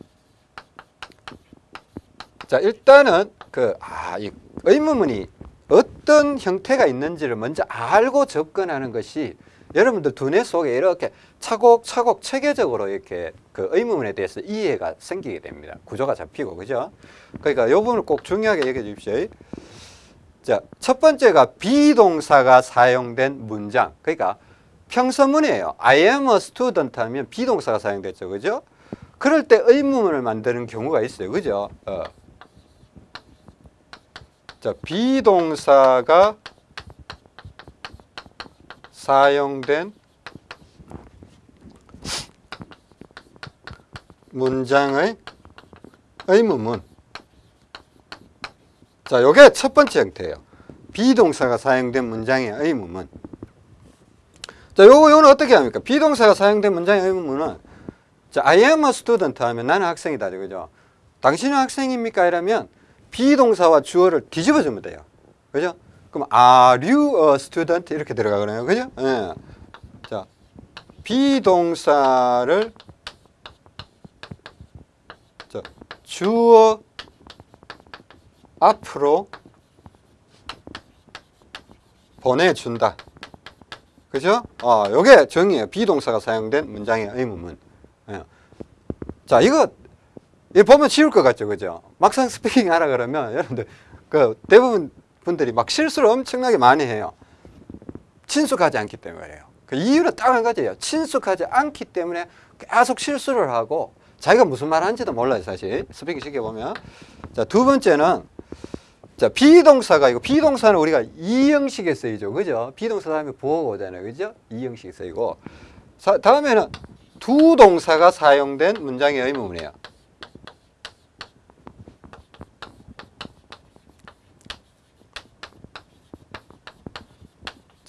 자 일단은 그 아 이 의문문이 어떤 형태가 있는지를 먼저 알고 접근하는 것이 여러분들 두뇌 속에 이렇게 차곡차곡 체계적으로 이렇게 그 의문문에 대해서 이해가 생기게 됩니다. 구조가 잡히고 그죠? 그러니까 이 부분을 꼭 중요하게 얘기해 주십시오. 자, 첫 번째가 비동사가 사용된 문장. 그러니까 평서문이에요. I am a student 하면 비동사가 사용됐죠. 그죠? 그럴 때 의문문을 만드는 경우가 있어요. 그죠? 어. 자, 비동사가 사용된 문장의 의문문. 자, 요게 첫 번째 형태예요. 비동사가 사용된 문장의 의문문. 자, 요거, 요는 어떻게 합니까? 비동사가 사용된 문장의 의문문은 자, I am a student 하면 나는 학생이다. 그죠? 당신은 학생입니까? 이러면 비동사와 주어를 뒤집어 주면 돼요. 그죠? 그럼 are you a student 이렇게 들어가거든요. 그죠? 예. 자, 비동사를 자, 주어 앞으로 보내준다. 그죠? 어, 요게 정의예요. be동사가 사용된 문장의 의문문. 예. 자, 이거 이 보면 쉬울 것 같죠, 그죠? 막상 speaking 하라 그러면 여러분들 그 대부분 분들이 막 실수를 엄청나게 많이 해요. 친숙하지 않기 때문에 그래요. 그 이유는 딱 한 가지예요. 친숙하지 않기 때문에 계속 실수를 하고 자기가 무슨 말 하는지도 몰라요, 사실. speaking 시켜보면. 자, 두 번째는 자, 비동사가 이거 비동사는 우리가 이 형식에 쓰이죠. 그죠? 비동사 다음에 부호가 오잖아요. 그죠? 이 형식에 쓰이고. 사, 다음에는 두 동사가 사용된 문장의 의문이에요.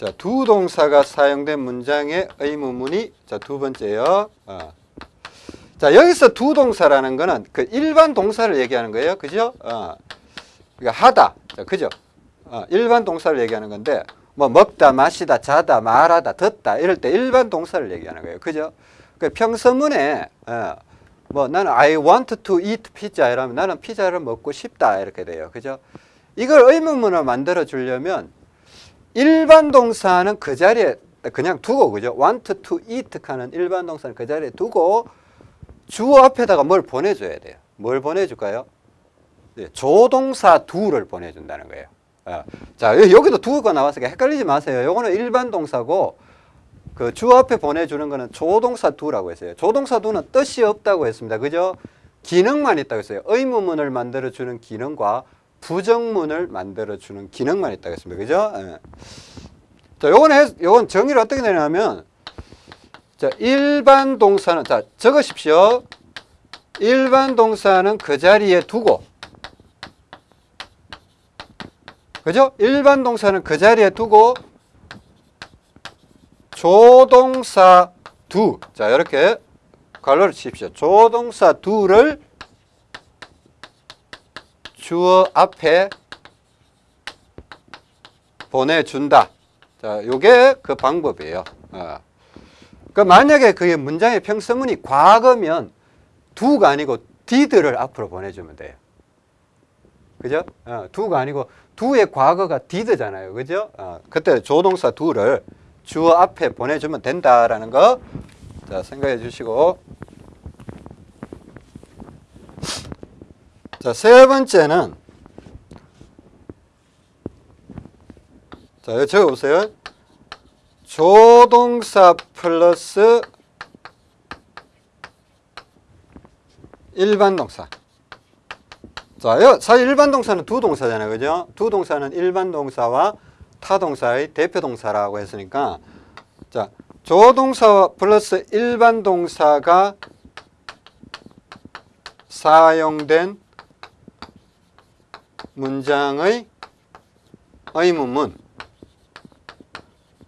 자, 두 동사가 사용된 문장의 의문문이 자, 두 번째요. 어. 자, 여기서 두 동사라는 거는 그 일반 동사를 얘기하는 거예요. 그죠? 어. 그러니까 하다. 자, 그죠? 어, 일반 동사를 얘기하는 건데 뭐 먹다, 마시다, 자다, 말하다, 듣다 이럴 때 일반 동사를 얘기하는 거예요. 그죠? 그 평서문에 어, 뭐 나는 I want to eat pizza 이러면 나는 피자를 먹고 싶다 이렇게 돼요. 그죠? 이걸 의문문을 만들어 주려면 일반 동사는 그 자리에 그냥 두고 그죠? want to eat 하는 일반 동사는 그 자리에 두고 주어 앞에다가 뭘 보내줘야 돼요. 뭘 보내줄까요? 네, 조동사 두를 보내준다는 거예요. 어. 자 여기도 두가 나왔으니까 헷갈리지 마세요. 요거는 일반 동사고 그 주어 앞에 보내주는 거는 조동사 두라고 했어요. 조동사 두는 뜻이 없다고 했습니다. 그죠? 기능만 있다고 했어요. 의문문을 만들어주는 기능과 부정문을 만들어주는 기능만 있다고 했습니다. 그죠? 예. 자, 요건, 해, 요건 정의를 어떻게 내냐면, 자, 일반 동사는, 자, 적으십시오. 일반 동사는 그 자리에 두고, 그죠? 일반 동사는 그 자리에 두고, 조동사 두. 자, 이렇게 괄호를 치십시오. 조동사 두를 주어 앞에 보내준다. 자, 요게 그 방법이에요. 어. 그 만약에 그게 문장의 평서문이 과거면 두가 아니고 did를 앞으로 보내주면 돼요. 그죠? 어, 두가 아니고 두의 과거가 did잖아요. 그죠? 어, 그때 조동사 두를 주어 앞에 보내주면 된다라는 거 자, 생각해 주시고 자, 세 번째는 자, 적어보세요. 조동사 플러스 일반 동사. 자, 여- 사실 일반 동사는 두 동사잖아요. 그죠? 두 동사는 일반 동사와 타 동사의 대표 동사라고 했으니까 자, 조동사 플러스 일반 동사가 사용된 문장의 의문문.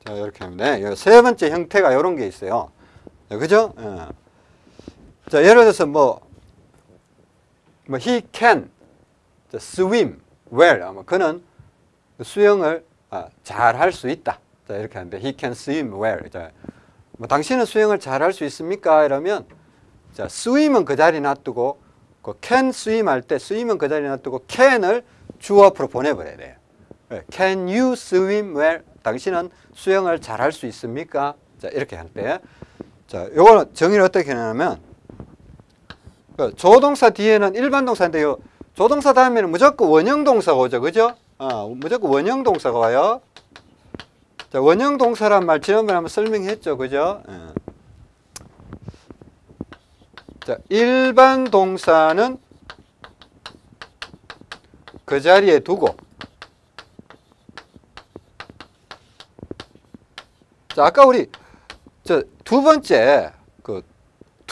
자, 이렇게 하면 돼. 여기 세 번째 형태가 이런 게 있어요. 자, 그죠? 예. 자, 예를 들어서 뭐, 뭐, he can 자, swim well. 그는 수영을 아, 잘할 수 있다. 자, 이렇게 하는데, he can swim well. 자, 뭐, 당신은 수영을 잘할 수 있습니까? 이러면, 자, swim은 그 자리 놔두고, 그 can swim 할 때 swim은 그 자리 놔두고 can을 주어 앞으로 보내버려야 돼요. 예, Can you swim well? 당신은 수영을 잘할 수 있습니까? 자, 이렇게 할 때. 자, 요거는 정의를 어떻게 하냐면, 그 조동사 뒤에는 일반 동사인데 요. 조동사 다음에는 무조건 원형 동사가 오죠. 그죠? 어, 무조건 원형 동사가 와요. 자, 원형 동사란 말 지난번에 한번 설명했죠. 그죠? 예. 자, 일반 동사는 그 자리에 두고 자, 아까 우리 저 두 번째 그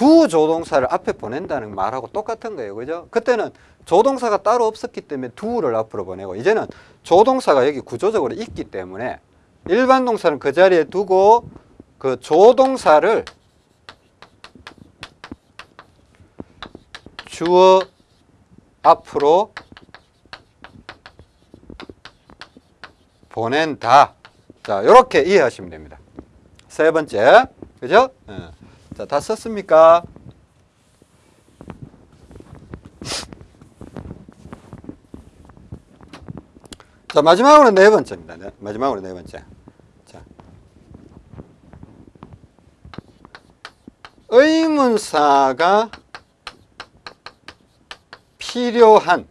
두 조동사를 앞에 보낸다는 말하고 똑같은 거예요. 그죠? 그때는 조동사가 따로 없었기 때문에 두를 앞으로 보내고 이제는 조동사가 여기 구조적으로 있기 때문에 일반 동사는 그 자리에 두고 그 조동사를 주어 앞으로 보낸다. 자, 이렇게 이해하시면 됩니다. 세 번째, 그죠? 예. 자, 다 썼습니까? 자, 마지막으로 네 번째입니다. 네, 마지막으로 네 번째. 자. 의문사가 필요한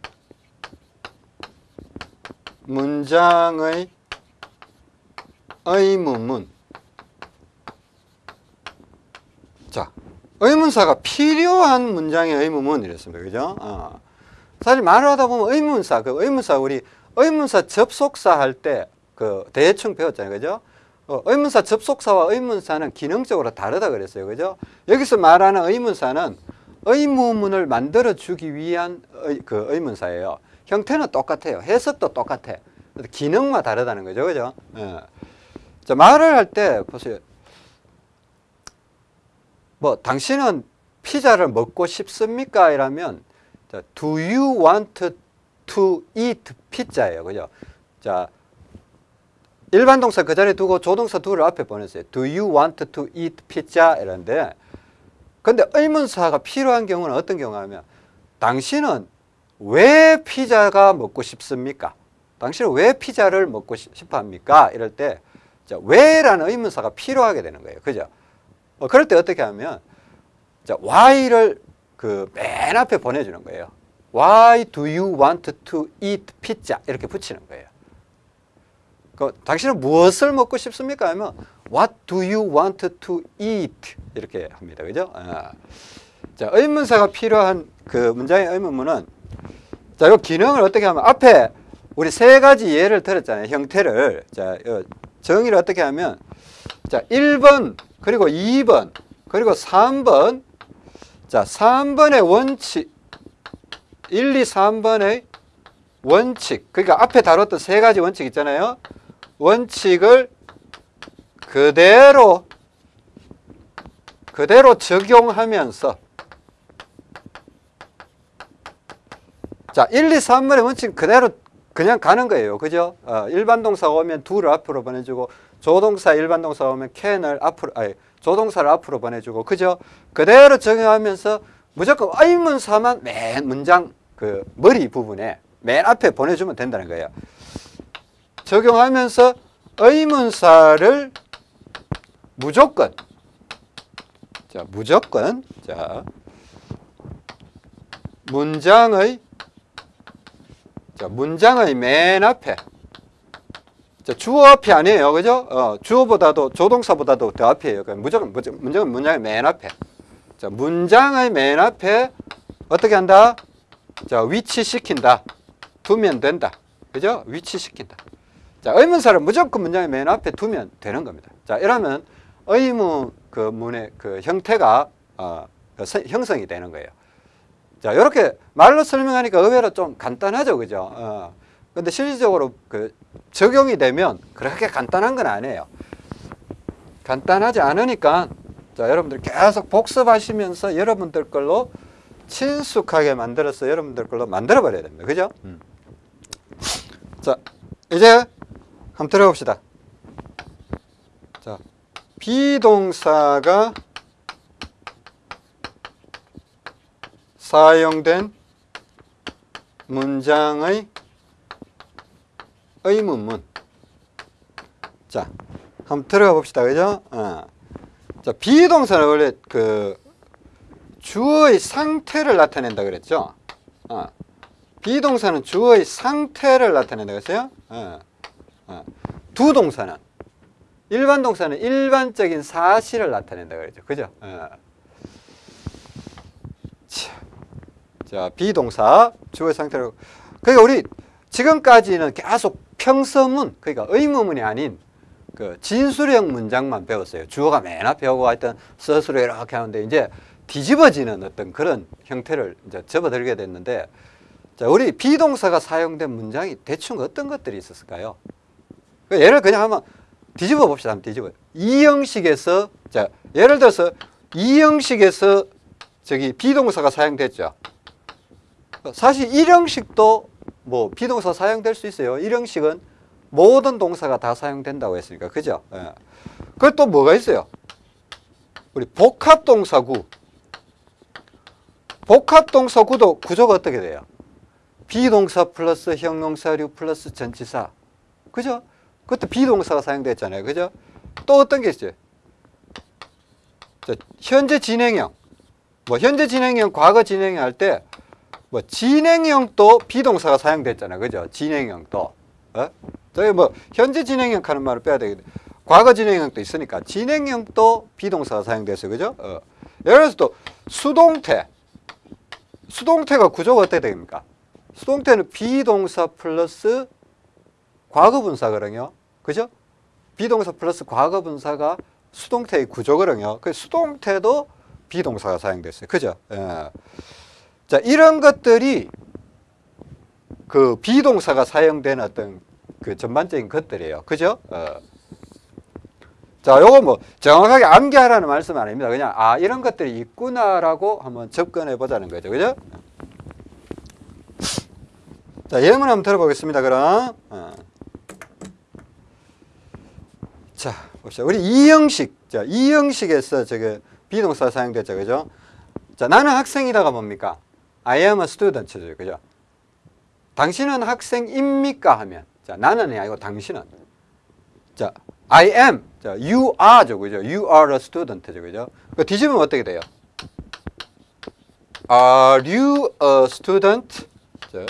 문장의 의문문. 자, 의문사가 필요한 문장의 의문문 이랬습니다. 그죠? 어. 사실 말을 하다 보면 의문사, 그 의문사 우리 의문사 접속사 할 때 그 대충 배웠잖아요. 그죠? 어, 의문사 접속사와 의문사는 기능적으로 다르다 그랬어요. 그죠? 여기서 말하는 의문사는 의문문을 만들어 주기 위한 의, 그 의문사예요. 형태는 똑같아요. 해석도 똑같아. 기능만 다르다는 거죠. 그죠? 예. 자, 말을 할 때 보세요. 뭐 당신은 피자를 먹고 싶습니까? 이라면 자, do you want to eat pizza예요. 그죠? 자, 일반 동사 그 자리에 두고 조동사 do를 앞에 보냈어요. do you want to eat pizza? 이런데 근데 의문사가 필요한 경우는 어떤 경우가 하면 당신은 왜 피자가 먹고 싶습니까? 당신은 왜 피자를 먹고 싶어 합니까? 이럴 때 자, 왜라는 의문사가 필요하게 되는 거예요. 그죠? 어, 그럴 때 어떻게 하면 자, why를 그 맨 앞에 보내주는 거예요. Why do you want to eat pizza? 이렇게 붙이는 거예요. 그, 당신은 무엇을 먹고 싶습니까? 하면 What do you want to eat? 이렇게 합니다. 그죠? 아. 자, 의문사가 필요한 그 문장의 의문문은 자, 이 기능을 어떻게 하면 앞에 우리 세 가지 예를 들었잖아요. 형태를. 자, 정의를 어떻게 하면 자, 1번 그리고 2번 그리고 3번 자, 3번의 원칙 1, 2, 3번의 원칙 그러니까 앞에 다뤘던 세 가지 원칙 있잖아요. 원칙을 그대로 그대로 적용하면서 자, 1, 2, 3번의 원칙 그대로 그냥 가는 거예요. 그죠? 어, 일반 동사가 오면 do를 앞으로 보내주고 조동사 일반 동사가 오면 can을 앞으로 아니, 조동사를 앞으로 보내주고 그죠? 그대로 적용하면서 무조건 의문사만 맨 문장 그 머리 부분에 맨 앞에 보내주면 된다는 거예요. 적용하면서 의문사를 무조건 자 무조건 자 문장의 자 문장의 맨 앞에 자, 주어 앞이 아니에요. 그죠? 어, 주어보다도 조동사보다도 더 앞이에요. 그러니까 무조건 문장은 문장의 맨 앞에. 자, 문장의 맨 앞에 어떻게 한다? 자, 위치시킨다. 두면 된다. 그죠? 위치시킨다. 자, 의문사를 무조건 문장의 맨 앞에 두면 되는 겁니다. 자, 이러면 의문 그 문의 그 형태가 어, 형성이 되는 거예요. 자, 이렇게 말로 설명하니까 의외로 좀 간단하죠. 그죠? 어. 근데 실질적으로 그 적용이 되면 그렇게 간단한 건 아니에요. 간단하지 않으니까 자, 여러분들 계속 복습하시면서 여러분들 걸로 친숙하게 만들어서 여러분들 걸로 만들어 버려야 됩니다. 그죠? 음. 자, 이제 한번 들어봅시다. 자, 비동사가 사용된 문장의 의문문. 자, 한번 들어가 봅시다. 그죠? 어. 자, 비동사는 원래 그 주어의 상태를 나타낸다 그랬죠? 어. 비동사는 주어의 상태를 나타낸다 그랬어요? 어. 어. 두 동사는 일반 동사는 일반적인 사실을 나타낸다 그랬죠. 그죠? 어. 자, 비동사 주어의 상태로 그러니까 우리 지금까지는 계속 평서문 그러니까 의문문이 아닌 그 진술형 문장만 배웠어요. 주어가 맨 앞에 오고 하여튼 스스로 이렇게 하는데 이제 뒤집어지는 어떤 그런 형태를 이제 접어들게 됐는데 자, 우리 비동사가 사용된 문장이 대충 어떤 것들이 있었을까요? 그 예를 그냥 한번 뒤집어 봅시다. 한번 뒤집어. 이 형식에서 자, 예를 들어서 이 형식에서 저기 비동사가 사용됐죠. 사실 이 형식도 뭐 비동사 사용될 수 있어요. 일형식은 모든 동사가 다 사용된다고 했으니까 그죠? 예. 그또 뭐가 있어요? 우리 복합동사구 복합동사구도 구조가 어떻게 돼요? be동사 플러스 형용사류 플러스 전치사 그죠? 그것도 be동사가 사용됐잖아요. 그죠? 또 어떤 게 있어요? 자, 현재 진행형 뭐 현재 진행형, 과거 진행형 할 때 뭐 진행형도 be동사가 사용됐잖아요. 그죠? 진행형도. 어? 저희 뭐 현재 진행형 하는 말을 빼야 되겠네. 과거 진행형도 있으니까 진행형도 be동사가 사용됐어요. 그죠? 어. 예를 들어서 또 수동태. 수동태가 구조가 어떻게 됩니까? 수동태는 be동사 플러스 과거 분사거든요. 그죠? be동사 플러스 과거 분사가 수동태의 구조거든요. 그 수동태도 be동사가 사용됐어요. 그죠? 예. 자, 이런 것들이 그 be동사가 사용된 어떤 그 전반적인 것들이에요. 그죠? 어. 자, 요거 뭐 정확하게 암기하라는 말씀은 아닙니다. 그냥 아 이런 것들이 있구나라고 한번 접근해 보자는 거죠, 그죠? 자, 예문 한번 들어보겠습니다. 그럼 어. 자, 봅시다. 우리 이 형식, 자, 이 형식에서 저게 비동사 사용됐죠, 그죠? 자, 나는 학생이다가 뭡니까? I am a student죠, 그죠? 당신은 학생입니까? 하면 자, 나는이 아니고 당신은 자, I am, 자, you are죠, 그죠? You are a student죠, 그죠? 그 뒤집으면 어떻게 돼요? Are you a student? 자,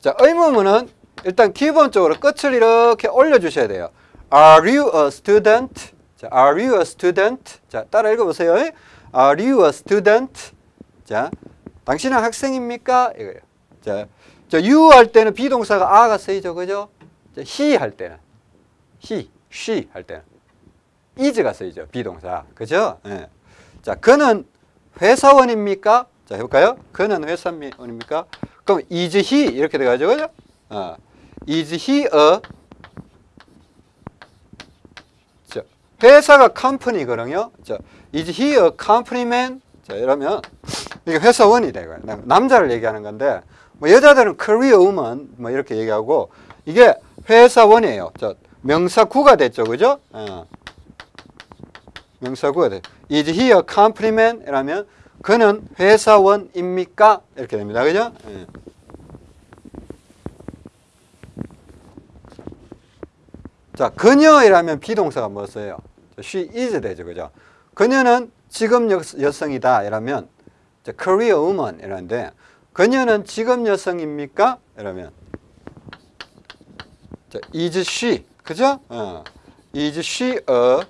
자 의문문은 일단 기본적으로 끝을 이렇게 올려주셔야 돼요. Are you a student? 자, Are you a student? 자, 따라 읽어보세요. Are you a student? 자, 당신은 학생입니까? 이거예요. 자, 자, you 할 때는 비동사가 아가 쓰이죠, 그죠? 자, he 할 때는 he, she 할 때는 is가 쓰이죠, 비동사, 그죠? 예. 자, 그는 회사원입니까? 자, 해볼까요? 그는 회사원입니까? 그럼 is he 이렇게 돼가지고 그죠? 어. Is he a 자, 회사가 컴퍼니거든요. 자, is he a companyman? 자, 이러면 이게 회사원이 되고 남자를 얘기하는 건데 뭐 여자들은 career woman 뭐 이렇게 얘기하고 이게 회사원이에요. 자, 명사구가 됐죠, 그죠? 어. 명사구가 돼. Is he a companyman? 이라면 그는 회사원입니까? 이렇게 됩니다, 그죠? 예. 자, 그녀이라면 비동사가 뭐였어요? she is 되죠, 그죠? 그녀는 지금 여, 여성이다 이러면 career woman 이라는데 그녀는 지금 여성입니까? 이러면 자, is she 그죠? 어. is she a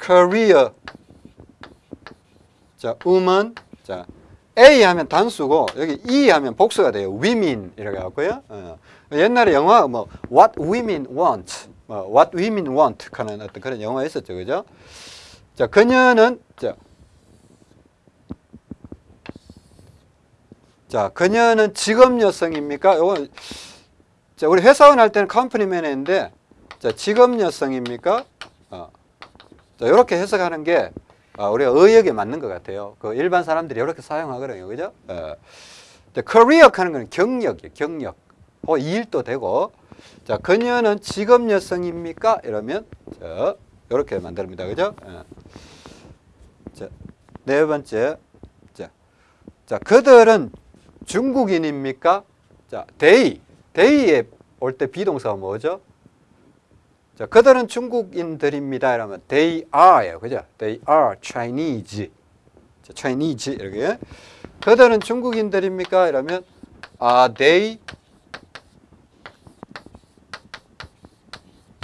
career 자, woman 자, A 하면 단수고 여기 E 하면 복수가 돼요. women 이렇게 하고요. 어. 옛날에 영화 뭐 what women want, 뭐 what women want 하는 어떤 그런 영화 있었죠, 그죠? 자, 그녀는 자, 자, 그녀는 직업 여성입니까? 요거 자, 우리 회사원 할 때는 컴퍼니맨인데 자, 직업 여성입니까? 어. 자, 이렇게 해석하는 게 어, 우리가 의역에 맞는 것 같아요. 그 일반 사람들이 이렇게 사용하거든요. 그죠? 어. 커리어 하는 건 경력이에요. 경력. 어, 일도 되고. 자, 그녀는 직업 여성입니까? 이러면, 자, 이렇게 만듭니다. 그죠? 어. 자, 네 번째. 자, 자, 그들은 중국인입니까? 자, they. they에 올 때 비동사가 뭐죠? 자, 그들은 중국인들입니다. 이러면 they are예요. 그죠? They are Chinese. 자, Chinese 이렇게. 그들은 중국인들입니까? 이러면 are they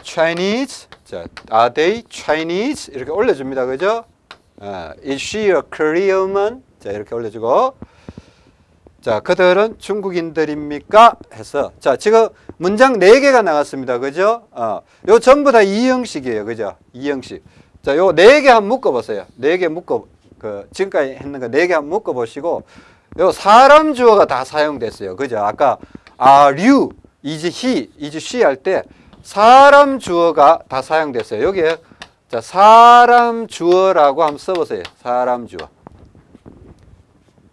Chinese? 자, are they Chinese? 이렇게 올려줍니다. 그죠? 아, is she a Korean? 자, 이렇게 올려주고. 자, 그들은 중국인들입니까? 해서. 자, 지금 문장 4개가 나왔습니다. 그죠? 어, 요 전부 다 이형식이에요. 그죠? 이형식. 자, 요 4개 한번 묶어보세요. 4개 묶어, 그, 지금까지 했는 거 4개 한번 묶어보시고, 요 사람 주어가 다 사용됐어요. 그죠? 아까, are you, is he, is she 할 때 사람 주어가 다 사용됐어요. 여기에, 자, 사람 주어라고 한번 써보세요. 사람 주어.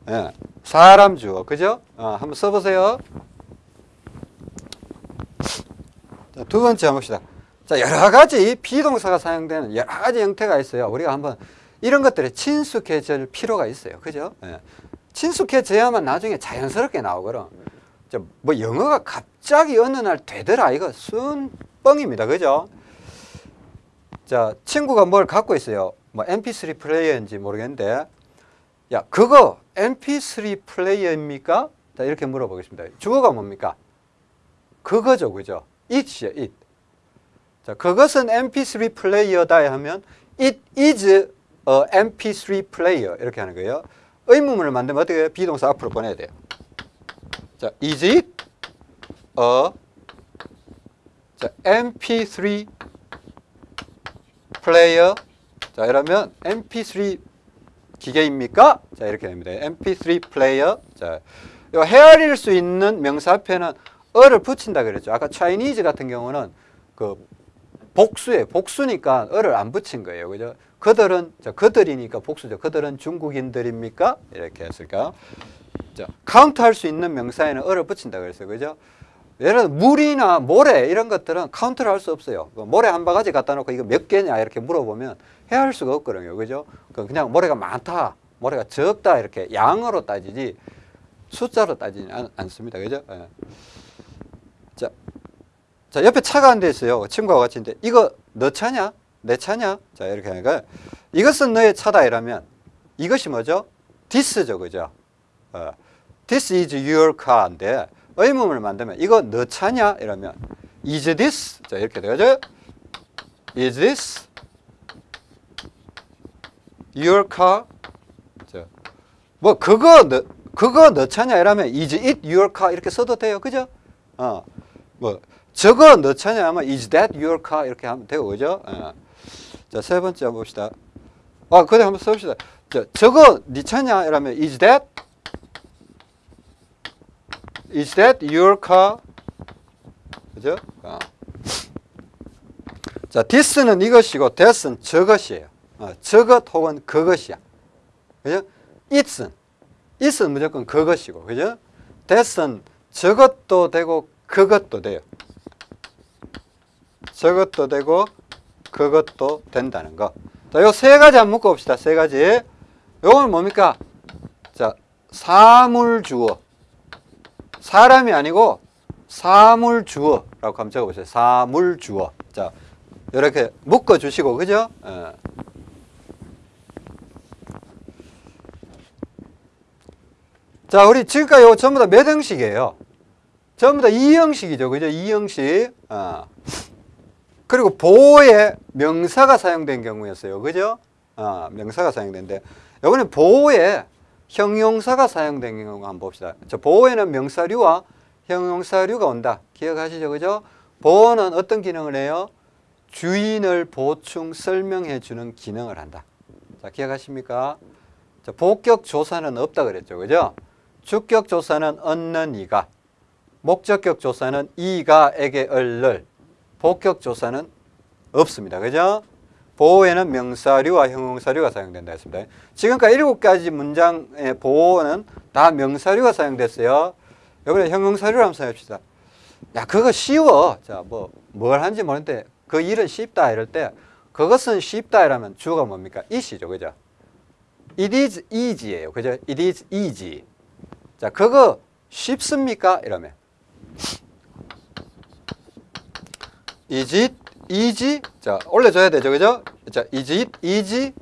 예. 사람 주어. 그죠? 어, 한번 써보세요. 자, 두 번째 한번 봅시다. 자, 여러 가지 비동사가 사용되는 여러 가지 형태가 있어요. 우리가 한번 이런 것들에 친숙해질 필요가 있어요. 그죠? 예. 친숙해져야만 나중에 자연스럽게 나오거든. 뭐 영어가 갑자기 어느 날 되더라. 이거 순 뻥입니다. 그죠? 자, 친구가 뭘 갖고 있어요. 뭐 mp3 플레이어인지 모르겠는데 야, 그거 mp3 플레이어입니까? 자, 이렇게 물어보겠습니다. 주어가 뭡니까? 그거죠. 그죠? it이요, it. 자, 그것은 mp3 플레이어다 하면 it is a mp3 player 이렇게 하는 거예요. 의문문을 만들면 어떻게 해요? 비동사 앞으로 보내야 돼요. 자, is it a 자, mp3 player 자, 이러면 mp3 기계입니까? 자, 이렇게 됩니다. mp3 플레이어. 자, 요 헤아릴 수 있는 명사 앞에는 a를 붙인다 그랬죠. 아까 Chinese 같은 경우는 그그 복수에 복수니까 a를 안 붙인 거예요. 그죠? 그들은 자, 그들이니까 복수죠. 그들은 중국인들입니까? 이렇게 했을까? 자, 카운트 할 수 있는 명사에는 a를 붙인다 그랬어요. 그죠? 예를 들어 물이나 모래 이런 것들은 카운트를 할 수 없어요. 그 모래 한 바가지 갖다 놓고 이거 몇 개냐 이렇게 물어보면 헤아릴 수가 없거든요. 그죠? 그 그냥 모래가 많다, 모래가 적다 이렇게 양으로 따지지 숫자로 따지지 않, 않습니다. 그죠? 예. 자, 자, 옆에 차가 한 대 있어요. 친구와 같이 있는데 이거 너 차냐? 내 차냐? 자, 이렇게 하니까 이것은 너의 차다 이러면 이것이 뭐죠? this죠. 그죠? 어, this is your car인데 의문을 만들면 이거 너 차냐? 이러면 is this? 자, 이렇게 되죠? is this your car? 자, 뭐 그거 너 그거 너 차냐? 이러면 is it your car? 이렇게 써도 돼요. 그죠? 어. 뭐 저거 너 차냐 하면 is that your car 이렇게 하면 되고 그죠? 어. 자, 세 번째 봅시다. 아, 그래 한번 써 봅시다. 저, 저거 네 차냐? 이러면 is that is that your car? 그죠? 어. 자, this는 이것이고 that은 저것이에요. 어, 저것 혹은 그것이야. 그죠? it은 it은 무조건 그것이고, 그죠? that은 저것도 되고 그것도 돼요. 저것도 되고 그것도 된다는 거. 자, 요 세 가지 한번 묶어 봅시다. 세 가지. 요건 뭡니까? 자, 사물 주어. 사람이 아니고 사물 주어라고 한번 적어 보세요. 사물 주어. 자, 이렇게 묶어 주시고 그죠? 예. 자, 우리 지금까지 요 전부 다 몇 형식이에요? 전부 다 이형식이죠. 그죠? 이형식. 어. 그리고 보호에 명사가 사용된 경우였어요. 그죠? 어, 명사가 사용된데 이번에 보호에 형용사가 사용된 경우 한번 봅시다. 저 보호에는 명사류와 형용사류가 온다. 기억하시죠? 그죠? 보호는 어떤 기능을 해요? 주인을 보충 설명해 주는 기능을 한다. 자, 기억하십니까? 자, 복격 조사는 없다 그랬죠. 그죠? 주격 조사는 얻는 이가 목적격 조사는 이가 에게 얼를 복격 조사는 없습니다. 그죠? 보호에는 명사류와 형용사류가 사용된다 했습니다. 지금까지 일곱 가지 문장의 보호는 다 명사류가 사용됐어요. 이번에 형용사류를 한번 사용합시다. 야, 그거 쉬워. 자, 뭐, 뭘 하는지 모르는데 그 일은 쉽다 이럴 때 그것은 쉽다 이라면 주어가 뭡니까? it이죠. 그죠? It is easy예요. 그죠? It is easy. 자, 그거 쉽습니까? 이러면 is it easy? 자, 올려줘야 되죠. 그죠? 자, it easy?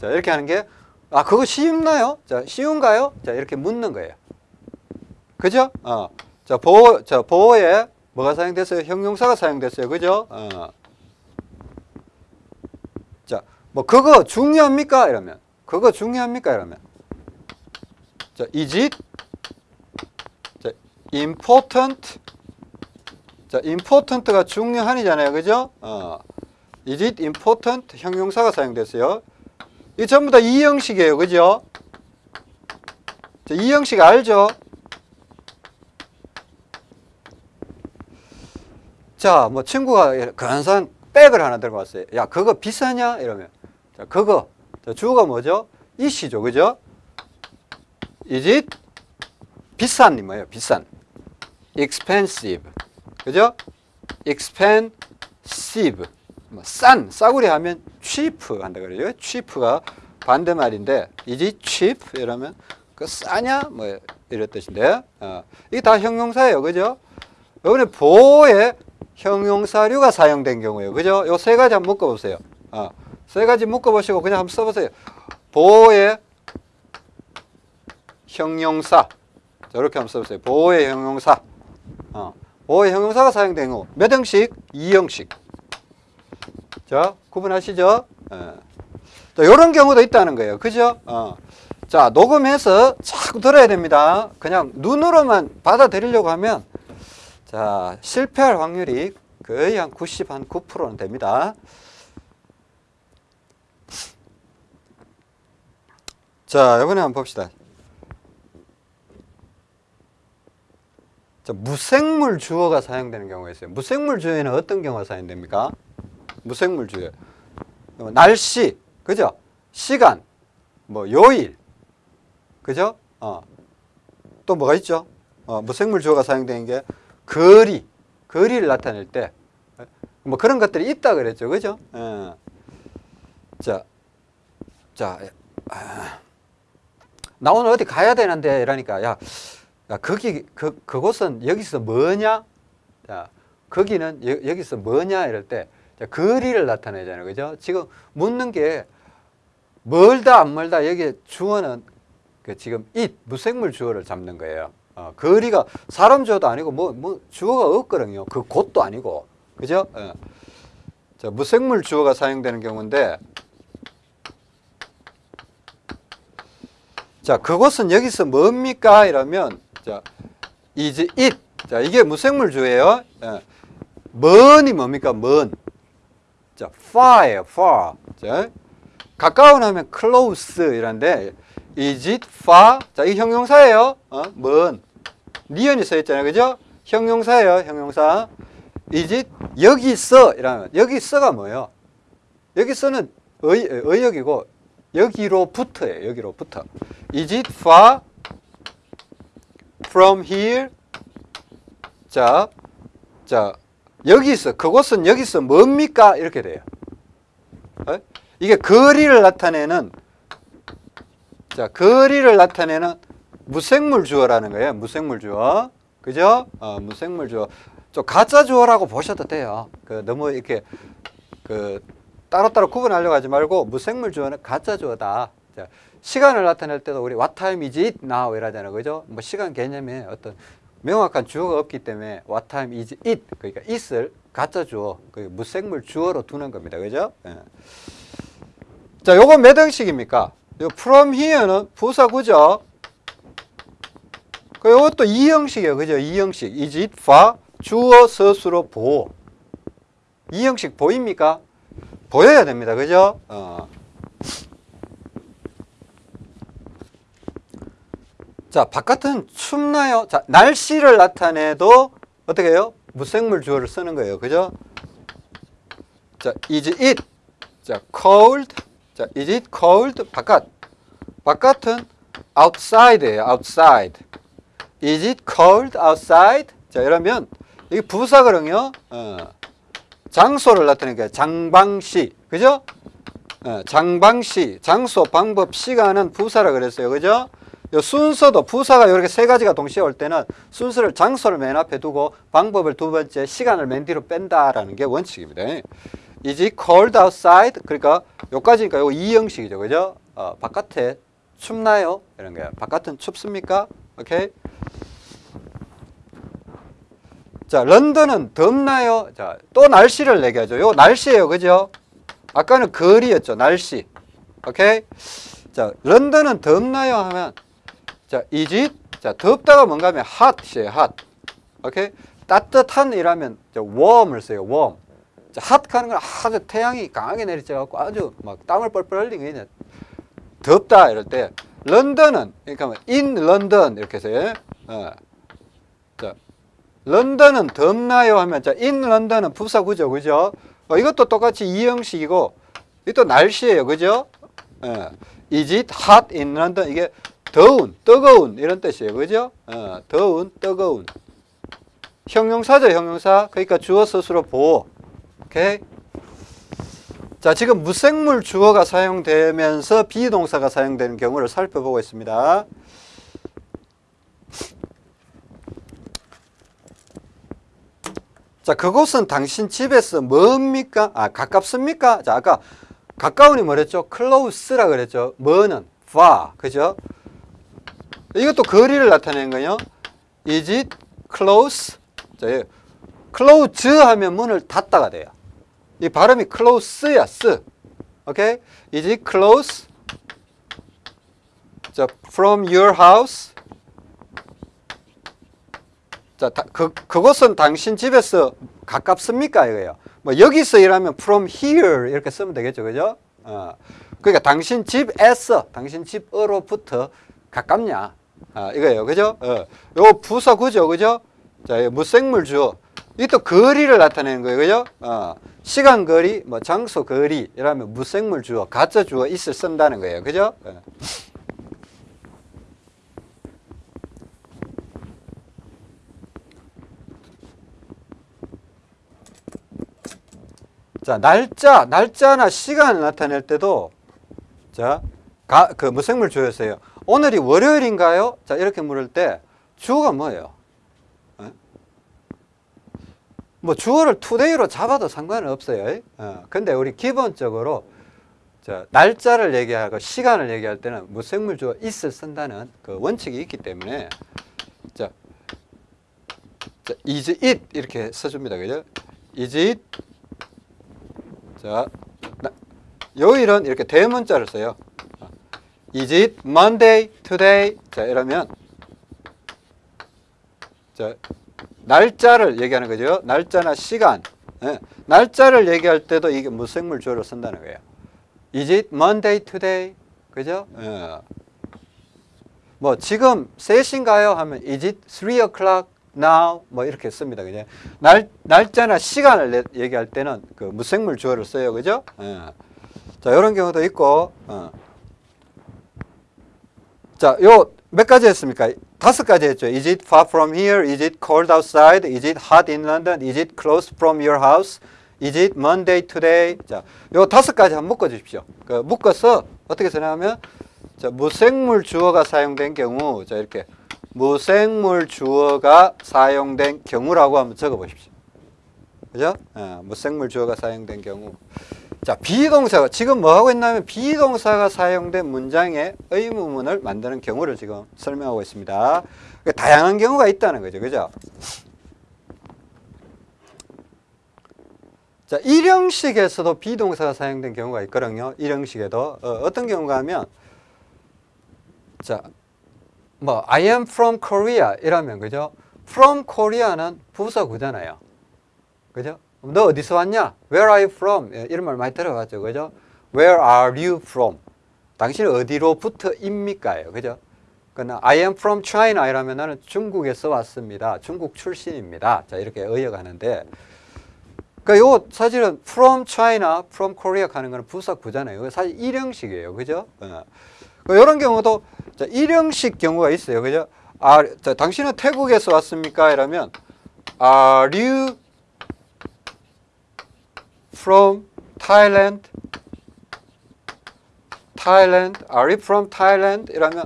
자, 이렇게 하는 게, 아, 그거 쉽나요? 자, 쉬운가요? 자, 이렇게 묻는 거예요. 그죠? 어. 자, 보호, 자, 보호에 뭐가 사용됐어요? 형용사가 사용됐어요. 그죠? 어. 자, 뭐, 그거 중요합니까? 이러면. 그거 중요합니까? 이러면. 자, is? 자, important? 자, important가 중요한이잖아요. 그죠? 어. Is it important? 형용사가 사용됐어요. 이 전부 다 이 형식이에요. 그죠? 자, 이 형식 알죠? 자, 뭐 친구가 근사한 백을 하나 들고 왔어요. 야, 그거 비싸냐? 이러면. 자, 그거. 자, 주어가 뭐죠? 이시죠. 그죠? Is it 비싼이 뭐예요? 비싼. expensive. 그죠? expensive. 뭐 싼, 싸구려 하면 cheap 한다 그래요. cheap가 반대말인데 it cheap? 이러면 그 싸냐? 뭐 이런 뜻인데. 어. 이게 다 형용사예요. 그죠? 이번에 보호에 형용사류가 사용된 경우예요. 그죠? 요 세 가지 한번 묶어 보세요. 어. 세 가지 묶어 보시고 그냥 한번 써 보세요. 보호의 형용사. 저렇게 한번 써 보세요. 보호의 형용사. 어. 보호의 형용사가 사용된 경우 몇 형식? 2형식. 자, 구분하시죠? 예. 자, 이런 경우도 있다는 거예요. 그죠? 어. 자, 녹음해서 자꾸 들어야 됩니다. 그냥 눈으로만 받아들이려고 하면 자, 실패할 확률이 거의 한 90, 한 9%는 됩니다. 자, 이번에 한번 봅시다. 무생물 주어가 사용되는 경우가 있어요. 무생물 주어에는 어떤 경우가 사용됩니까? 무생물 주어. 어, 날씨, 그죠? 시간, 뭐 요일, 그죠? 어. 또 뭐가 있죠? 어, 무생물 주어가 사용되는 게 거리, 거리를 나타낼 때, 뭐 그런 것들이 있다 그랬죠, 그죠? 어. 자, 자, 아, 나 오늘 어디 가야 되는데 이러니까 야, 야 거기 그 그곳은 여기서 뭐냐? 자, 거기는 여, 여기서 뭐냐 이럴 때 자, 거리를 나타내잖아요, 그죠? 지금 묻는 게 멀다 안 멀다 여기 주어는 그 지금 잇 무생물 주어를 잡는 거예요. 어, 거리가 사람 주어도 아니고 뭐, 뭐 주어가 없거든요. 그 곳도 아니고 그죠? 어. 자, 무생물 주어가 사용되는 경우인데 자, 그곳은 여기서 뭡니까? 이러면 자, is it. 자, 이게 무생물 주어예요. 예. 먼이 뭡니까? 먼. 자, far예요. far. 자, 가까운 하면 close 이란데 is it far? 자, 이 형용사예요. 어? 먼. 니은이 써 있잖아요. 그죠? 형용사예요. 형용사. is it 여기 있어 이라면 여기 있어가 뭐예요? 여기 있어는 의, 의역이고 여기로부터예요. 여기로부터. Is it far from here? 자, 자 여기 있어. 그곳은 여기서 뭡니까? 이렇게 돼요. 어? 이게 거리를 나타내는 자 거리를 나타내는 무생물 주어라는 거예요. 무생물 주어. 그죠? 어, 무생물 주어. 좀 가짜 주어라고 보셔도 돼요. 그 너무 이렇게 그 따로따로 구분하려고 하지 말고 무생물 주어는 가짜 주어다. 자, 시간을 나타낼 때도 우리 what time is it now 이라잖아요. 그죠? 뭐 시간 개념에 어떤 명확한 주어가 없기 때문에 what time is it 그러니까 it을 가짜 주어, 그 무생물 주어로 두는 겁니다. 그죠? 예. 자, 요건 몇 형식입니까? 요 from here는 부사구죠. 그 요것도 이 형식이에요. 그죠? 이 형식. is it for 주어 서술어 보호. 이 형식 보입니까? 보여야 됩니다. 그죠? 어. 자, 바깥은 춥나요? 자, 날씨를 나타내도 어떻게 해요? 무생물 주어를 쓰는 거예요. 그죠? 자, is it? 자, cold. 자, is it cold? 바깥. 바깥은 outside예요. outside. is it cold outside? 자, 이러면 이게 부사거든요. 어. 장소를 나타내니까 장방시. 그죠? 어, 장방시. 장소, 방법, 시간은 부사라 그랬어요. 그죠? 요 순서도 부사가 이렇게 세 가지가 동시에 올 때는 순서를 장소를 맨 앞에 두고 방법을 두 번째 시간을 맨 뒤로 뺀다라는 게 원칙입니다. Is it cold outside? 그러니까 요까지니까 요거 이 형식이죠. 그죠? 어, 바깥에 춥나요? 이런 거예요. 바깥은 춥습니까? 오케이? 자, 런던은 덥나요? 자, 또 날씨를 얘기하죠. 요 날씨예요. 그죠? 아까는 거리였죠. 날씨. 오케이? 자, 런던은 덥나요? 하면 자, is? 자, 덥다가 뭔가 하면 hot이에요. hot. 오케이? 따뜻한 이라면 자, warm을 써요. warm. 자, hot 하는 건 아주 태양이 강하게 내리쬐 갖고 아주 막 땀을 뻘뻘 게 그냥 덥다 이럴 때 런던은 그러니까 in London 이렇게 해서 어. 자, 런던은 덥나요? 하면 자, in London은 부사 구죠. 그죠? 어, 이것도 똑같이 이 형식이고 이것도 날씨예요. 그죠? 어. Is it hot in London? 이게 더운, 뜨거운 이런 뜻이에요. 그죠? 어, 더운, 뜨거운. 형용사죠, 형용사. 그러니까 주어 스스로 보호. 자, 지금 무생물 주어가 사용되면서 비동사가 사용되는 경우를 살펴보고 있습니다. 자, 그곳은 당신 집에서 뭡니까? 아, 가깝습니까? 자, 아까 가까운이 뭐랬죠? close라 그랬죠. 뭐는 far. 그죠? 이것도 거리를 나타내는 거예요. Is it close? 자, close 하면 문을 닫다가 돼요. 이 발음이 close야, 쓰. 오케이? Is it close? 자, from your house? 자, 다, 그, 그곳은 당신 집에서 가깝습니까? 이거예요. 뭐, 여기서 일하면 from here 이렇게 쓰면 되겠죠. 그죠? 어. 그러니까 당신 집에서, 당신 집으로부터 가깝냐? 아, 이거예요. 그죠? 어. 요 부사 구죠. 그죠? 자, 이 무생물 주어. 이게 또 거리를 나타내는 거예요. 그죠? 어, 시간 거리, 뭐 장소 거리, 이러면 무생물 주어, 가짜 주어 있을 쓴다는 거예요. 그죠? 어. 자, 날짜, 날짜나 시간을 나타낼 때도 자, 가, 그 무생물 주어였어요. 오늘이 월요일인가요? 자, 이렇게 물을 때 주어가 뭐예요? 어? 뭐 주어를 today로 잡아도 상관은 없어요. 어, 근데 우리 기본적으로 자, 날짜를 얘기하고 시간을 얘기할 때는 무생물 주어 is을 쓴다는 그 원칙이 있기 때문에 자, 자 is it 이렇게 써줍니다. 그죠? is it 자, 나- 요일은 이렇게 대문자를 써요. Is it Monday today? 자, 이러면 자, 날짜를 얘기하는 거죠. 날짜나 시간. 예, 날짜를 얘기할 때도 이게 무생물 주어를 쓴다는 거예요. Is it Monday today? 그죠? 예. 뭐 지금 3시인가요? 하면 Is it 3 o'clock now? 뭐 이렇게 씁니다. 그죠? 날, 날짜나 시간을 내- 얘기할 때는 그 무생물 주어를 써요. 그죠? 예. 자, 이런 경우도 있고, 어. 자, 요 몇 가지 했습니까? 다섯 가지 했죠. Is it far from here? Is it cold outside? Is it hot in London? Is it close from your house? Is it Monday today? 자, 요 다섯 가지 한번 묶어 주십시오. 그 묶어서 어떻게 쓰냐면 자, 무생물 주어가 사용된 경우 자, 이렇게 무생물 주어가 사용된 경우라고 한번 적어 보십시오. 그죠? 어, 무생물 주어가 사용된 경우. 자, 비동사가 지금 뭐 하고 있냐면 비동사가 사용된 문장의 의무문을 만드는 경우를 지금 설명하고 있습니다. 그러니까 다양한 경우가 있다는 거죠. 그죠? 자, 일형식에서도 비동사가 사용된 경우가 있거든요. 일형식에도 어, 떤 경우가 하면 자, 뭐 I am from Korea 이라면 그죠? From Korea는 부사구잖아요. 그죠? 너 어디서 왔냐? Where are you from? 예, 이런 말 많이 들어봤죠. 그죠? Where are you from? 당신은 어디로부터입니까요? 그죠? 그러나 I am from China 이라면 나는 중국에서 왔습니다. 중국 출신입니다. 자, 이렇게 의역하는데 그러니까 요 사실은 from China, from Korea 가는 거는 부사구잖아요. 사실 일형식이에요. 그죠? 어. 이런 경우도 자, 일형식 경우가 있어요. 그죠? 아, 자, 당신은 태국에서 왔습니까? 이러면 Are you from Thailand? Thailand? Are you from Thailand? 이러면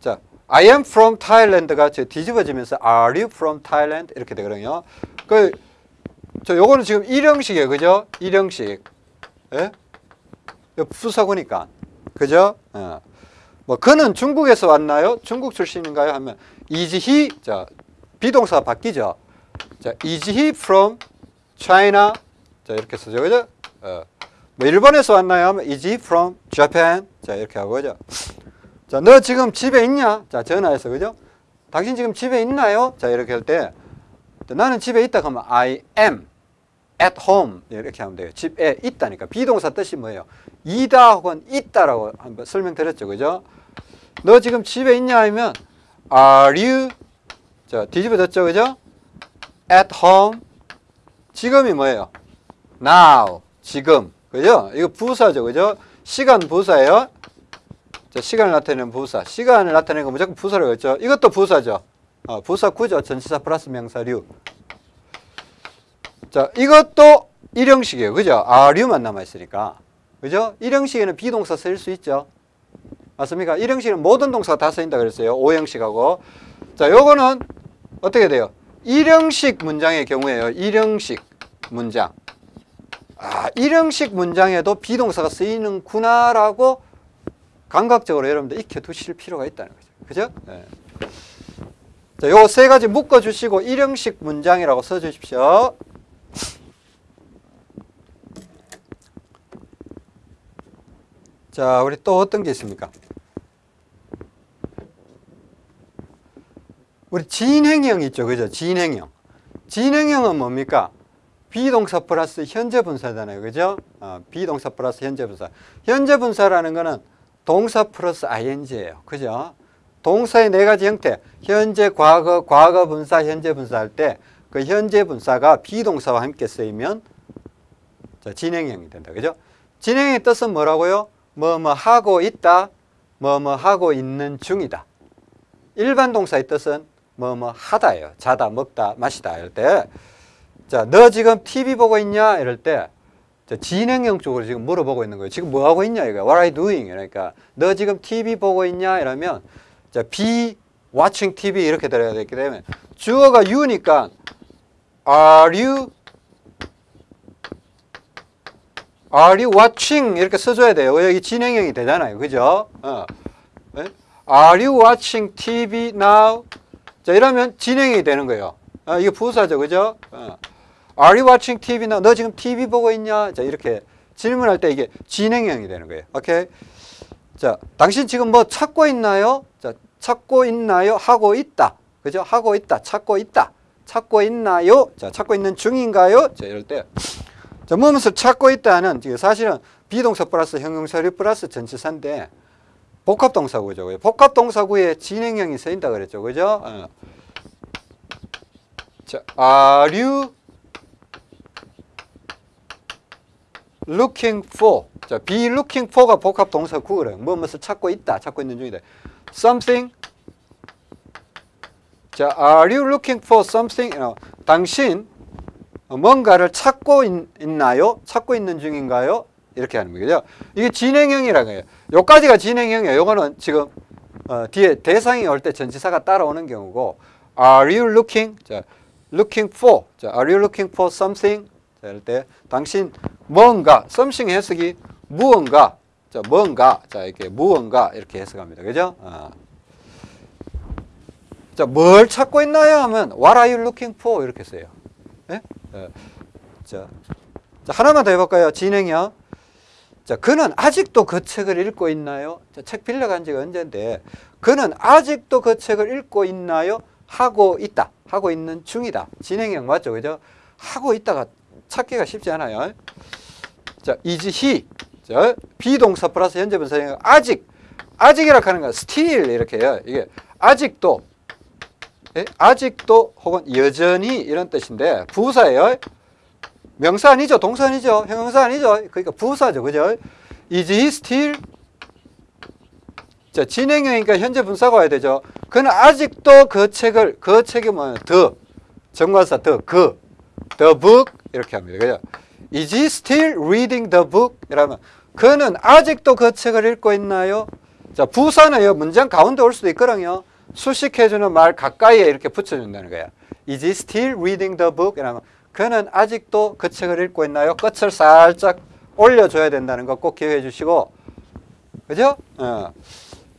자, I am from Thailand가 저 뒤집어지면서 Are you from Thailand? 이렇게 되거든요. 그, 저 요거는 지금 일형식이에요. 그죠? 일형식. 예? 요 부사구니까. 그죠? 어. 뭐 그는 중국에서 왔나요? 중국 출신인가요? 하면 is he 자 비동사 바뀌죠. 자 is he from China? 자 이렇게 쓰죠, 그죠? 어. 뭐 일본에서 왔나요? 하면 is he from Japan? 자 이렇게 하고 그죠? 자 너 지금 집에 있냐? 자 전화해서 그죠? 당신 지금 집에 있나요? 자 이렇게 할 때 나는 집에 있다 그러면 I am at home 이렇게 하면 돼요. 집에 있다니까 비동사 뜻이 뭐예요? 이다 혹은 있다라고 한번 설명드렸죠, 그죠? 너 지금 집에 있냐 하면 Are you 자 뒤집어졌죠, 그죠? At home 지금이 뭐예요? Now 지금 그죠? 이거 부사죠, 그죠? 시간 부사예요. 자 시간을 나타내는 부사, 시간을 나타내는 거 무조건 부사라고 했죠. 이것도 부사죠. 어, 부사 구죠, 전치사 플러스 명사류. 자, 이것도 일형식이에요. 그죠? 아류만 남아있으니까. 그죠? 일형식에는 비동사 쓸 수 있죠. 맞습니까? 일형식은 모든 동사가 다 쓰인다 그랬어요. 오형식하고. 자, 요거는 어떻게 돼요? 일형식 문장의 경우에요. 일형식 문장. 아, 일형식 문장에도 비동사가 쓰이는구나라고 감각적으로 여러분들 익혀두실 필요가 있다는 거죠. 그죠? 네. 자, 요 세 가지 묶어주시고 일형식 문장이라고 써주십시오. 자, 우리 또 어떤 게 있습니까? 우리 진행형 있죠. 그죠? 진행형. 진행형은 뭡니까? 비동사 플러스 현재 분사잖아요. 그죠? 어, 비동사 플러스 현재 분사. 현재 분사라는 거는 동사 플러스 ing예요. 그죠? 동사의 네 가지 형태. 현재, 과거, 과거 분사, 현재 분사 할 때 그 현재 분사가 비동사와 함께 쓰이면 자, 진행형이 된다. 그죠? 진행의 뜻은 뭐라고요? 뭐 뭐 하고 있다. 뭐 뭐 하고 있는 중이다. 일반 동사의 뜻은 뭐 뭐 하다예요. 자다, 먹다, 마시다 이럴 때 자, 너 지금 TV 보고 있냐? 이럴 때 자, 진행형 쪽으로 지금 물어보고 있는 거예요. 지금 뭐 하고 있냐? 이거 What are you doing? 그러니까 너 지금 TV 보고 있냐? 이러면 자, be watching TV 이렇게 들어야 되기 때문에 주어가 you니까 are you Are you watching? 이렇게 써줘야 돼요. 여기 진행형이 되잖아요. 그죠? 어. 네? Are you watching TV now? 자, 이러면 진행이 되는 거예요. 어, 이게 부사죠. 그죠? 어. Are you watching TV now? 너 지금 TV 보고 있냐? 자, 이렇게 질문할 때 이게 진행형이 되는 거예요. 오케이? 자, 당신 지금 뭐 찾고 있나요? 자, 찾고 있나요? 하고 있다. 그죠? 하고 있다. 찾고 있다. 찾고 있나요? 자, 찾고 있는 중인가요? 자, 이럴 때. 자, 무엇을 찾고 있다는 사실은 비동사 플러스 형용사류 플러스 전치사인데 복합동사구죠. 복합동사구에 진행형이 쓰인다 그랬죠. 그죠? 어. 자, are you looking for? 자, be looking for가 복합 동사구래. 무엇을 찾고 있다. 찾고 있는 중이다. something 자, are you looking for something? 어, 당신 뭔가를 찾고 있, 나요 찾고 있는 중인가요? 이렇게 하는 거죠. 이게 진행형이라고 해요. 요까지가 진행형이에요. 요거는 지금 어, 뒤에 대상이 올 때 전치사가 따라오는 경우고 Are you looking? 자, looking for. 자, Are you looking for something? 자, 이럴 때 당신 뭔가 something 해석이 무언가 자, 뭔가 자, 이렇게 무언가 이렇게 해석합니다. 그죠? 어. 자, 뭘 찾고 있나요? 하면 What are you looking for? 이렇게 써요. 예? 어, 자, 자, 하나만 더 해볼까요? 진행형. 자, 그는 아직도 그 책을 읽고 있나요? 자, 책 빌려간 지가 언젠데, 그는 아직도 그 책을 읽고 있나요? 하고 있다. 하고 있는 중이다. 진행형 맞죠? 그죠? 하고 있다가 찾기가 쉽지 않아요. 자, is he. 자, 비동사 플러스 현재 분사형 아직. 아직이라 하는 건 still 이렇게 해요. 이게 아직도 예? 아직도 혹은 여전히 이런 뜻인데 부사예요. 명사 아니죠. 동사 아니죠. 형용사 아니죠. 그러니까 부사죠. 그죠? Is he still? 자, 진행형이니까 현재 분사가 와야 되죠. 그는 아직도 그 책을, 그 책이 뭐예요? 더. 정관사 더, 그. The book. 이렇게 합니다. 그죠? Is he still reading the book? 이라면, 그는 아직도 그 책을 읽고 있나요? 자, 부사는 문장 가운데 올 수도 있거든요. 수식해주는 말 가까이에 이렇게 붙여준다는 거야. Is he still reading the book? 이라면 그는 아직도 그 책을 읽고 있나요? 끝을 살짝 올려줘야 된다는 거 꼭 기억해 주시고 그죠? 어.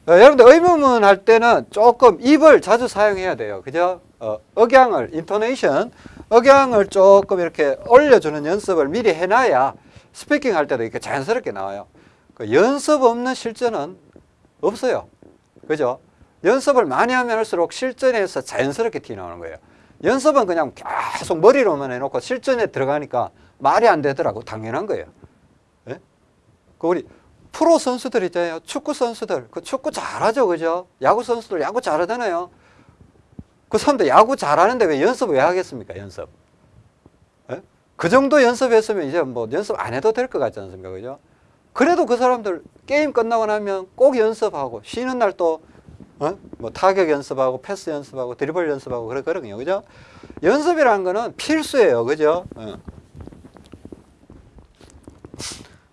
어, 여러분들 의문문 할 때는 조금 입을 자주 사용해야 돼요. 그죠? 어, 억양을, intonation, 억양을 조금 이렇게 올려주는 연습을 미리 해놔야 speaking 할 때도 이렇게 자연스럽게 나와요. 그 연습 없는 실전은 없어요. 그죠? 연습을 많이 하면 할수록 실전에서 자연스럽게 튀어나오는 거예요. 연습은 그냥 계속 머리로만 해놓고 실전에 들어가니까 말이 안 되더라고. 당연한 거예요. 예? 그 우리 프로 선수들 있잖아요. 축구 선수들. 그 축구 잘하죠. 그죠? 야구 선수들 야구 잘하잖아요. 그 사람들 야구 잘하는데 왜 연습 왜 하겠습니까? 연습. 예? 그 정도 연습했으면 이제 뭐 연습 안 해도 될 것 같지 않습니까? 그죠? 그래도 그 사람들 게임 끝나고 나면 꼭 연습하고 쉬는 날또 어? 뭐 타격 연습하고 패스 연습하고 드리블 연습하고 그러거든요. 그죠? 연습이라는 거는 필수예요. 그죠? 어.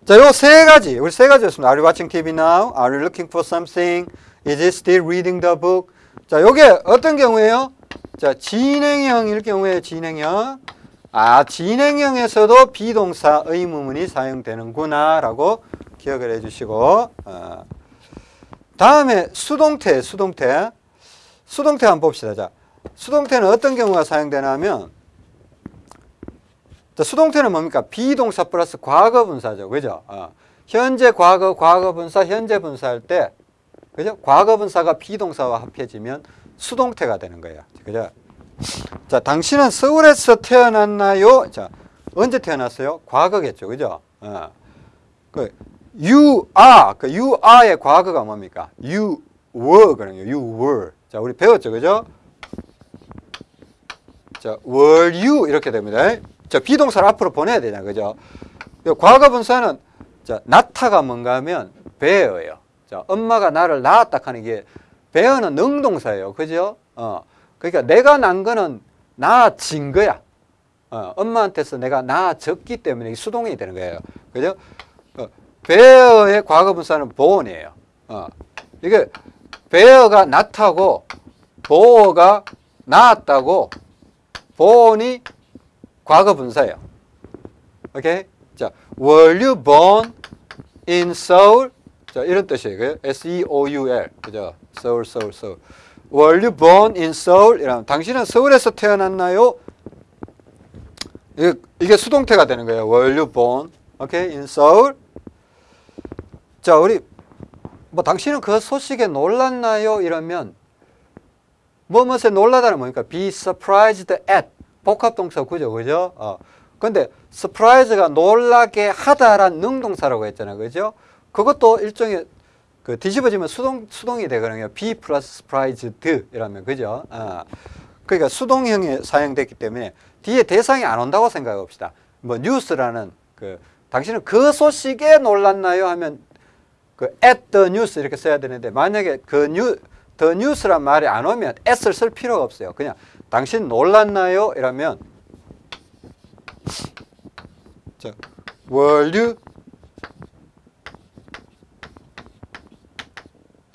자, 요 세 가지. 우리 세 가지였습니다. Are you watching TV now? Are you looking for something? Is it still reading the book? 자, 요게 어떤 경우에요? 자, 진행형일 경우에 진행형. 아, 진행형에서도 비동사 의무문이 사용되는구나 라고 기억을 해 주시고 어. 다음에 수동태, 수동태. 수동태 한번 봅시다. 자, 수동태는 어떤 경우가 사용되냐면, 자, 수동태는 뭡니까? 비동사 플러스 과거 분사죠. 그죠? 어. 현재 과거, 과거 분사, 현재 분사 할 때, 그죠? 과거분사가 비동사와 합해지면 수동태가 되는 거예요. 그죠? 자, 당신은 서울에서 태어났나요? 자, 언제 태어났어요? 과거겠죠. 그죠? 어. 그 you are, 그 you are의 과거가 뭡니까? you were 그러네요. you were. 자, 우리 배웠죠. 그죠? 자, were you 이렇게 됩니다. 자, 비동사를 앞으로 보내야 되냐. 그죠? 이 과거 분사는 자, 낳다가 뭔가 하면 bear예요. 자, 엄마가 나를 낳았다 하는 게 bear는 능동사예요. 그죠? 어. 그러니까 내가 낳은 거는 낳아진 거야. 어, 엄마한테서 내가 낳아졌기 때문에 수동이 되는 거예요. 그죠? 어, bear의 과거 분사는 born이에요. 어. 이게 bear가 낳다고 보어가 낳았다고 born이 과거 분사예요. 오케이? 자, were you born in Seoul? 자, 이런 뜻이에요. S-E-O-U-L. 그죠? Seoul, Seoul, Seoul. Were you born in Seoul? 이라면 당신은 서울에서 태어났나요? 이게, 이게 수동태가 되는 거예요. Were you born? 오케이? In Seoul? 자, 우리 뭐 당신은 그 소식에 놀랐나요? 이러면 뭐뭐에 놀라다는 뭐니까 be surprised at 복합동사 구조 그죠? 어. 근데 surprise가 놀라게 하다란 능동사라고 했잖아요. 그죠? 그것도 일종의 그 뒤집어지면 수동 수동이 되거든요. be plus surprised 이라면 그죠? 어. 그러니까 수동형이 사용됐기 때문에 뒤에 대상이 안 온다고 생각해 봅시다. 뭐 뉴스라는 그 당신은 그 소식에 놀랐나요? 하면 그 at the news 이렇게 써야 되는데 만약에 그 뉴, the news란 말이 안 오면 at을 쓸 필요가 없어요. 그냥 당신 놀랐나요? 이러면 자, were you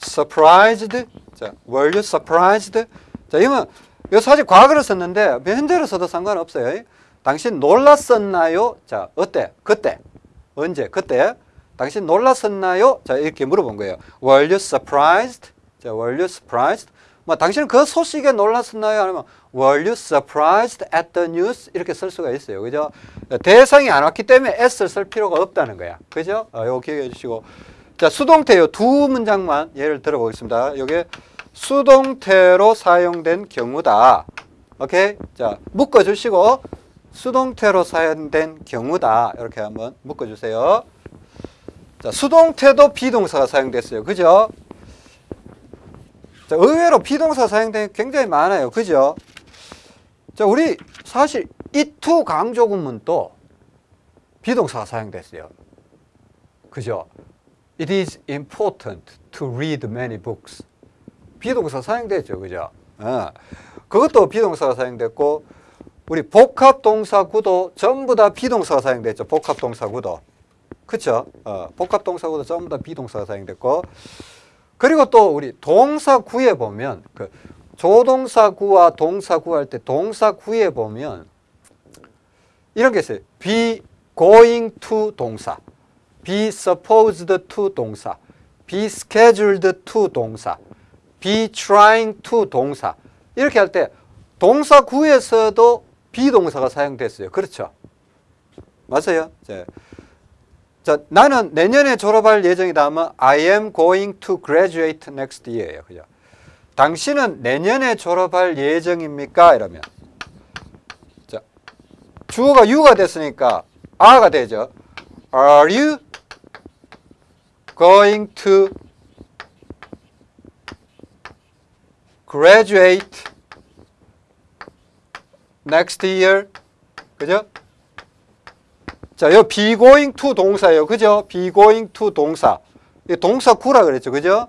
surprised? 자, were you surprised? 자, 이건 이거 사실 과거로 썼는데 현재로 써도 상관없어요. 당신 놀랐었나요? 자, 어때? 그때. 언제? 그때. 당신 놀랐었나요? 자, 이렇게 물어본 거예요. Were you surprised? 자, were you surprised? 뭐 당신은 그 소식에 놀랐었나요? 아니면 Were you surprised at the news? 이렇게 쓸 수가 있어요. 그죠? 대상이 안 왔기 때문에 s를 쓸 필요가 없다는 거야. 그죠? 어, 이거 기억해 주시고. 자, 수동태요. 두 문장만 예를 들어보겠습니다. 이게 수동태로 사용된 경우다. 오케이? 자, 묶어 주시고 수동태로 사용된 경우다. 이렇게 한번 묶어 주세요. 자, 수동태도 비동사가 사용됐어요. 그죠? 자, 의외로 비동사 사용된 게 굉장히 많아요. 그죠? 자, 우리 사실 이투 강조구문도 비동사가 사용됐어요. 그죠? It is important to read many books. 비동사 사용됐죠. 그죠? 어. 그것도 비동사가 사용됐고 우리 복합동사 구도 전부 다 비동사가 사용됐죠. 복합동사 구도. 그쵸? 어, 복합동사 구도 전부 다 비동사가 사용됐고 그리고 또 우리 동사 구에 보면 그 조동사 구와 동사 구 할 때 동사 구에 보면 이런 게 있어요. be going to 동사, be supposed to 동사, be scheduled to 동사, be trying to 동사 이렇게 할 때 동사구에서도 비동사가 사용됐어요. 그렇죠? 맞아요? 자, 자, 나는 내년에 졸업할 예정이다 하면 I am going to graduate next year예요. 그죠? 당신은 내년에 졸업할 예정입니까? 이러면 자, 주어가 you가 됐으니까 are가 되죠. Are you going to graduate next year? 그죠? 자, 요 be going to 동사예요. 그죠? be going to 동사. 이 동사 구라 그랬죠. 그죠?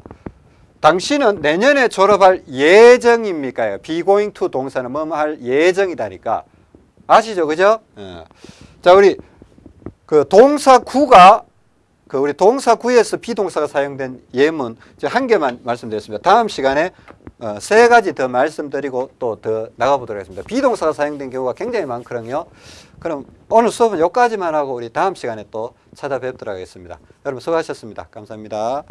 당신은 내년에 졸업할 예정입니까? be going to 동사는 뭐할 예정이다니까. 아시죠? 그죠? 예. 자, 우리 그 동사 구가 그 우리 동사 구에서 비동사가 사용된 예문 한 개만 말씀드렸습니다. 다음 시간에 어, 세 가지 더 말씀드리고 또 더 나가보도록 하겠습니다. 비동사가 사용된 경우가 굉장히 많거든요. 그럼 오늘 수업은 여기까지만 하고 우리 다음 시간에 또 찾아뵙도록 하겠습니다. 여러분 수고하셨습니다. 감사합니다.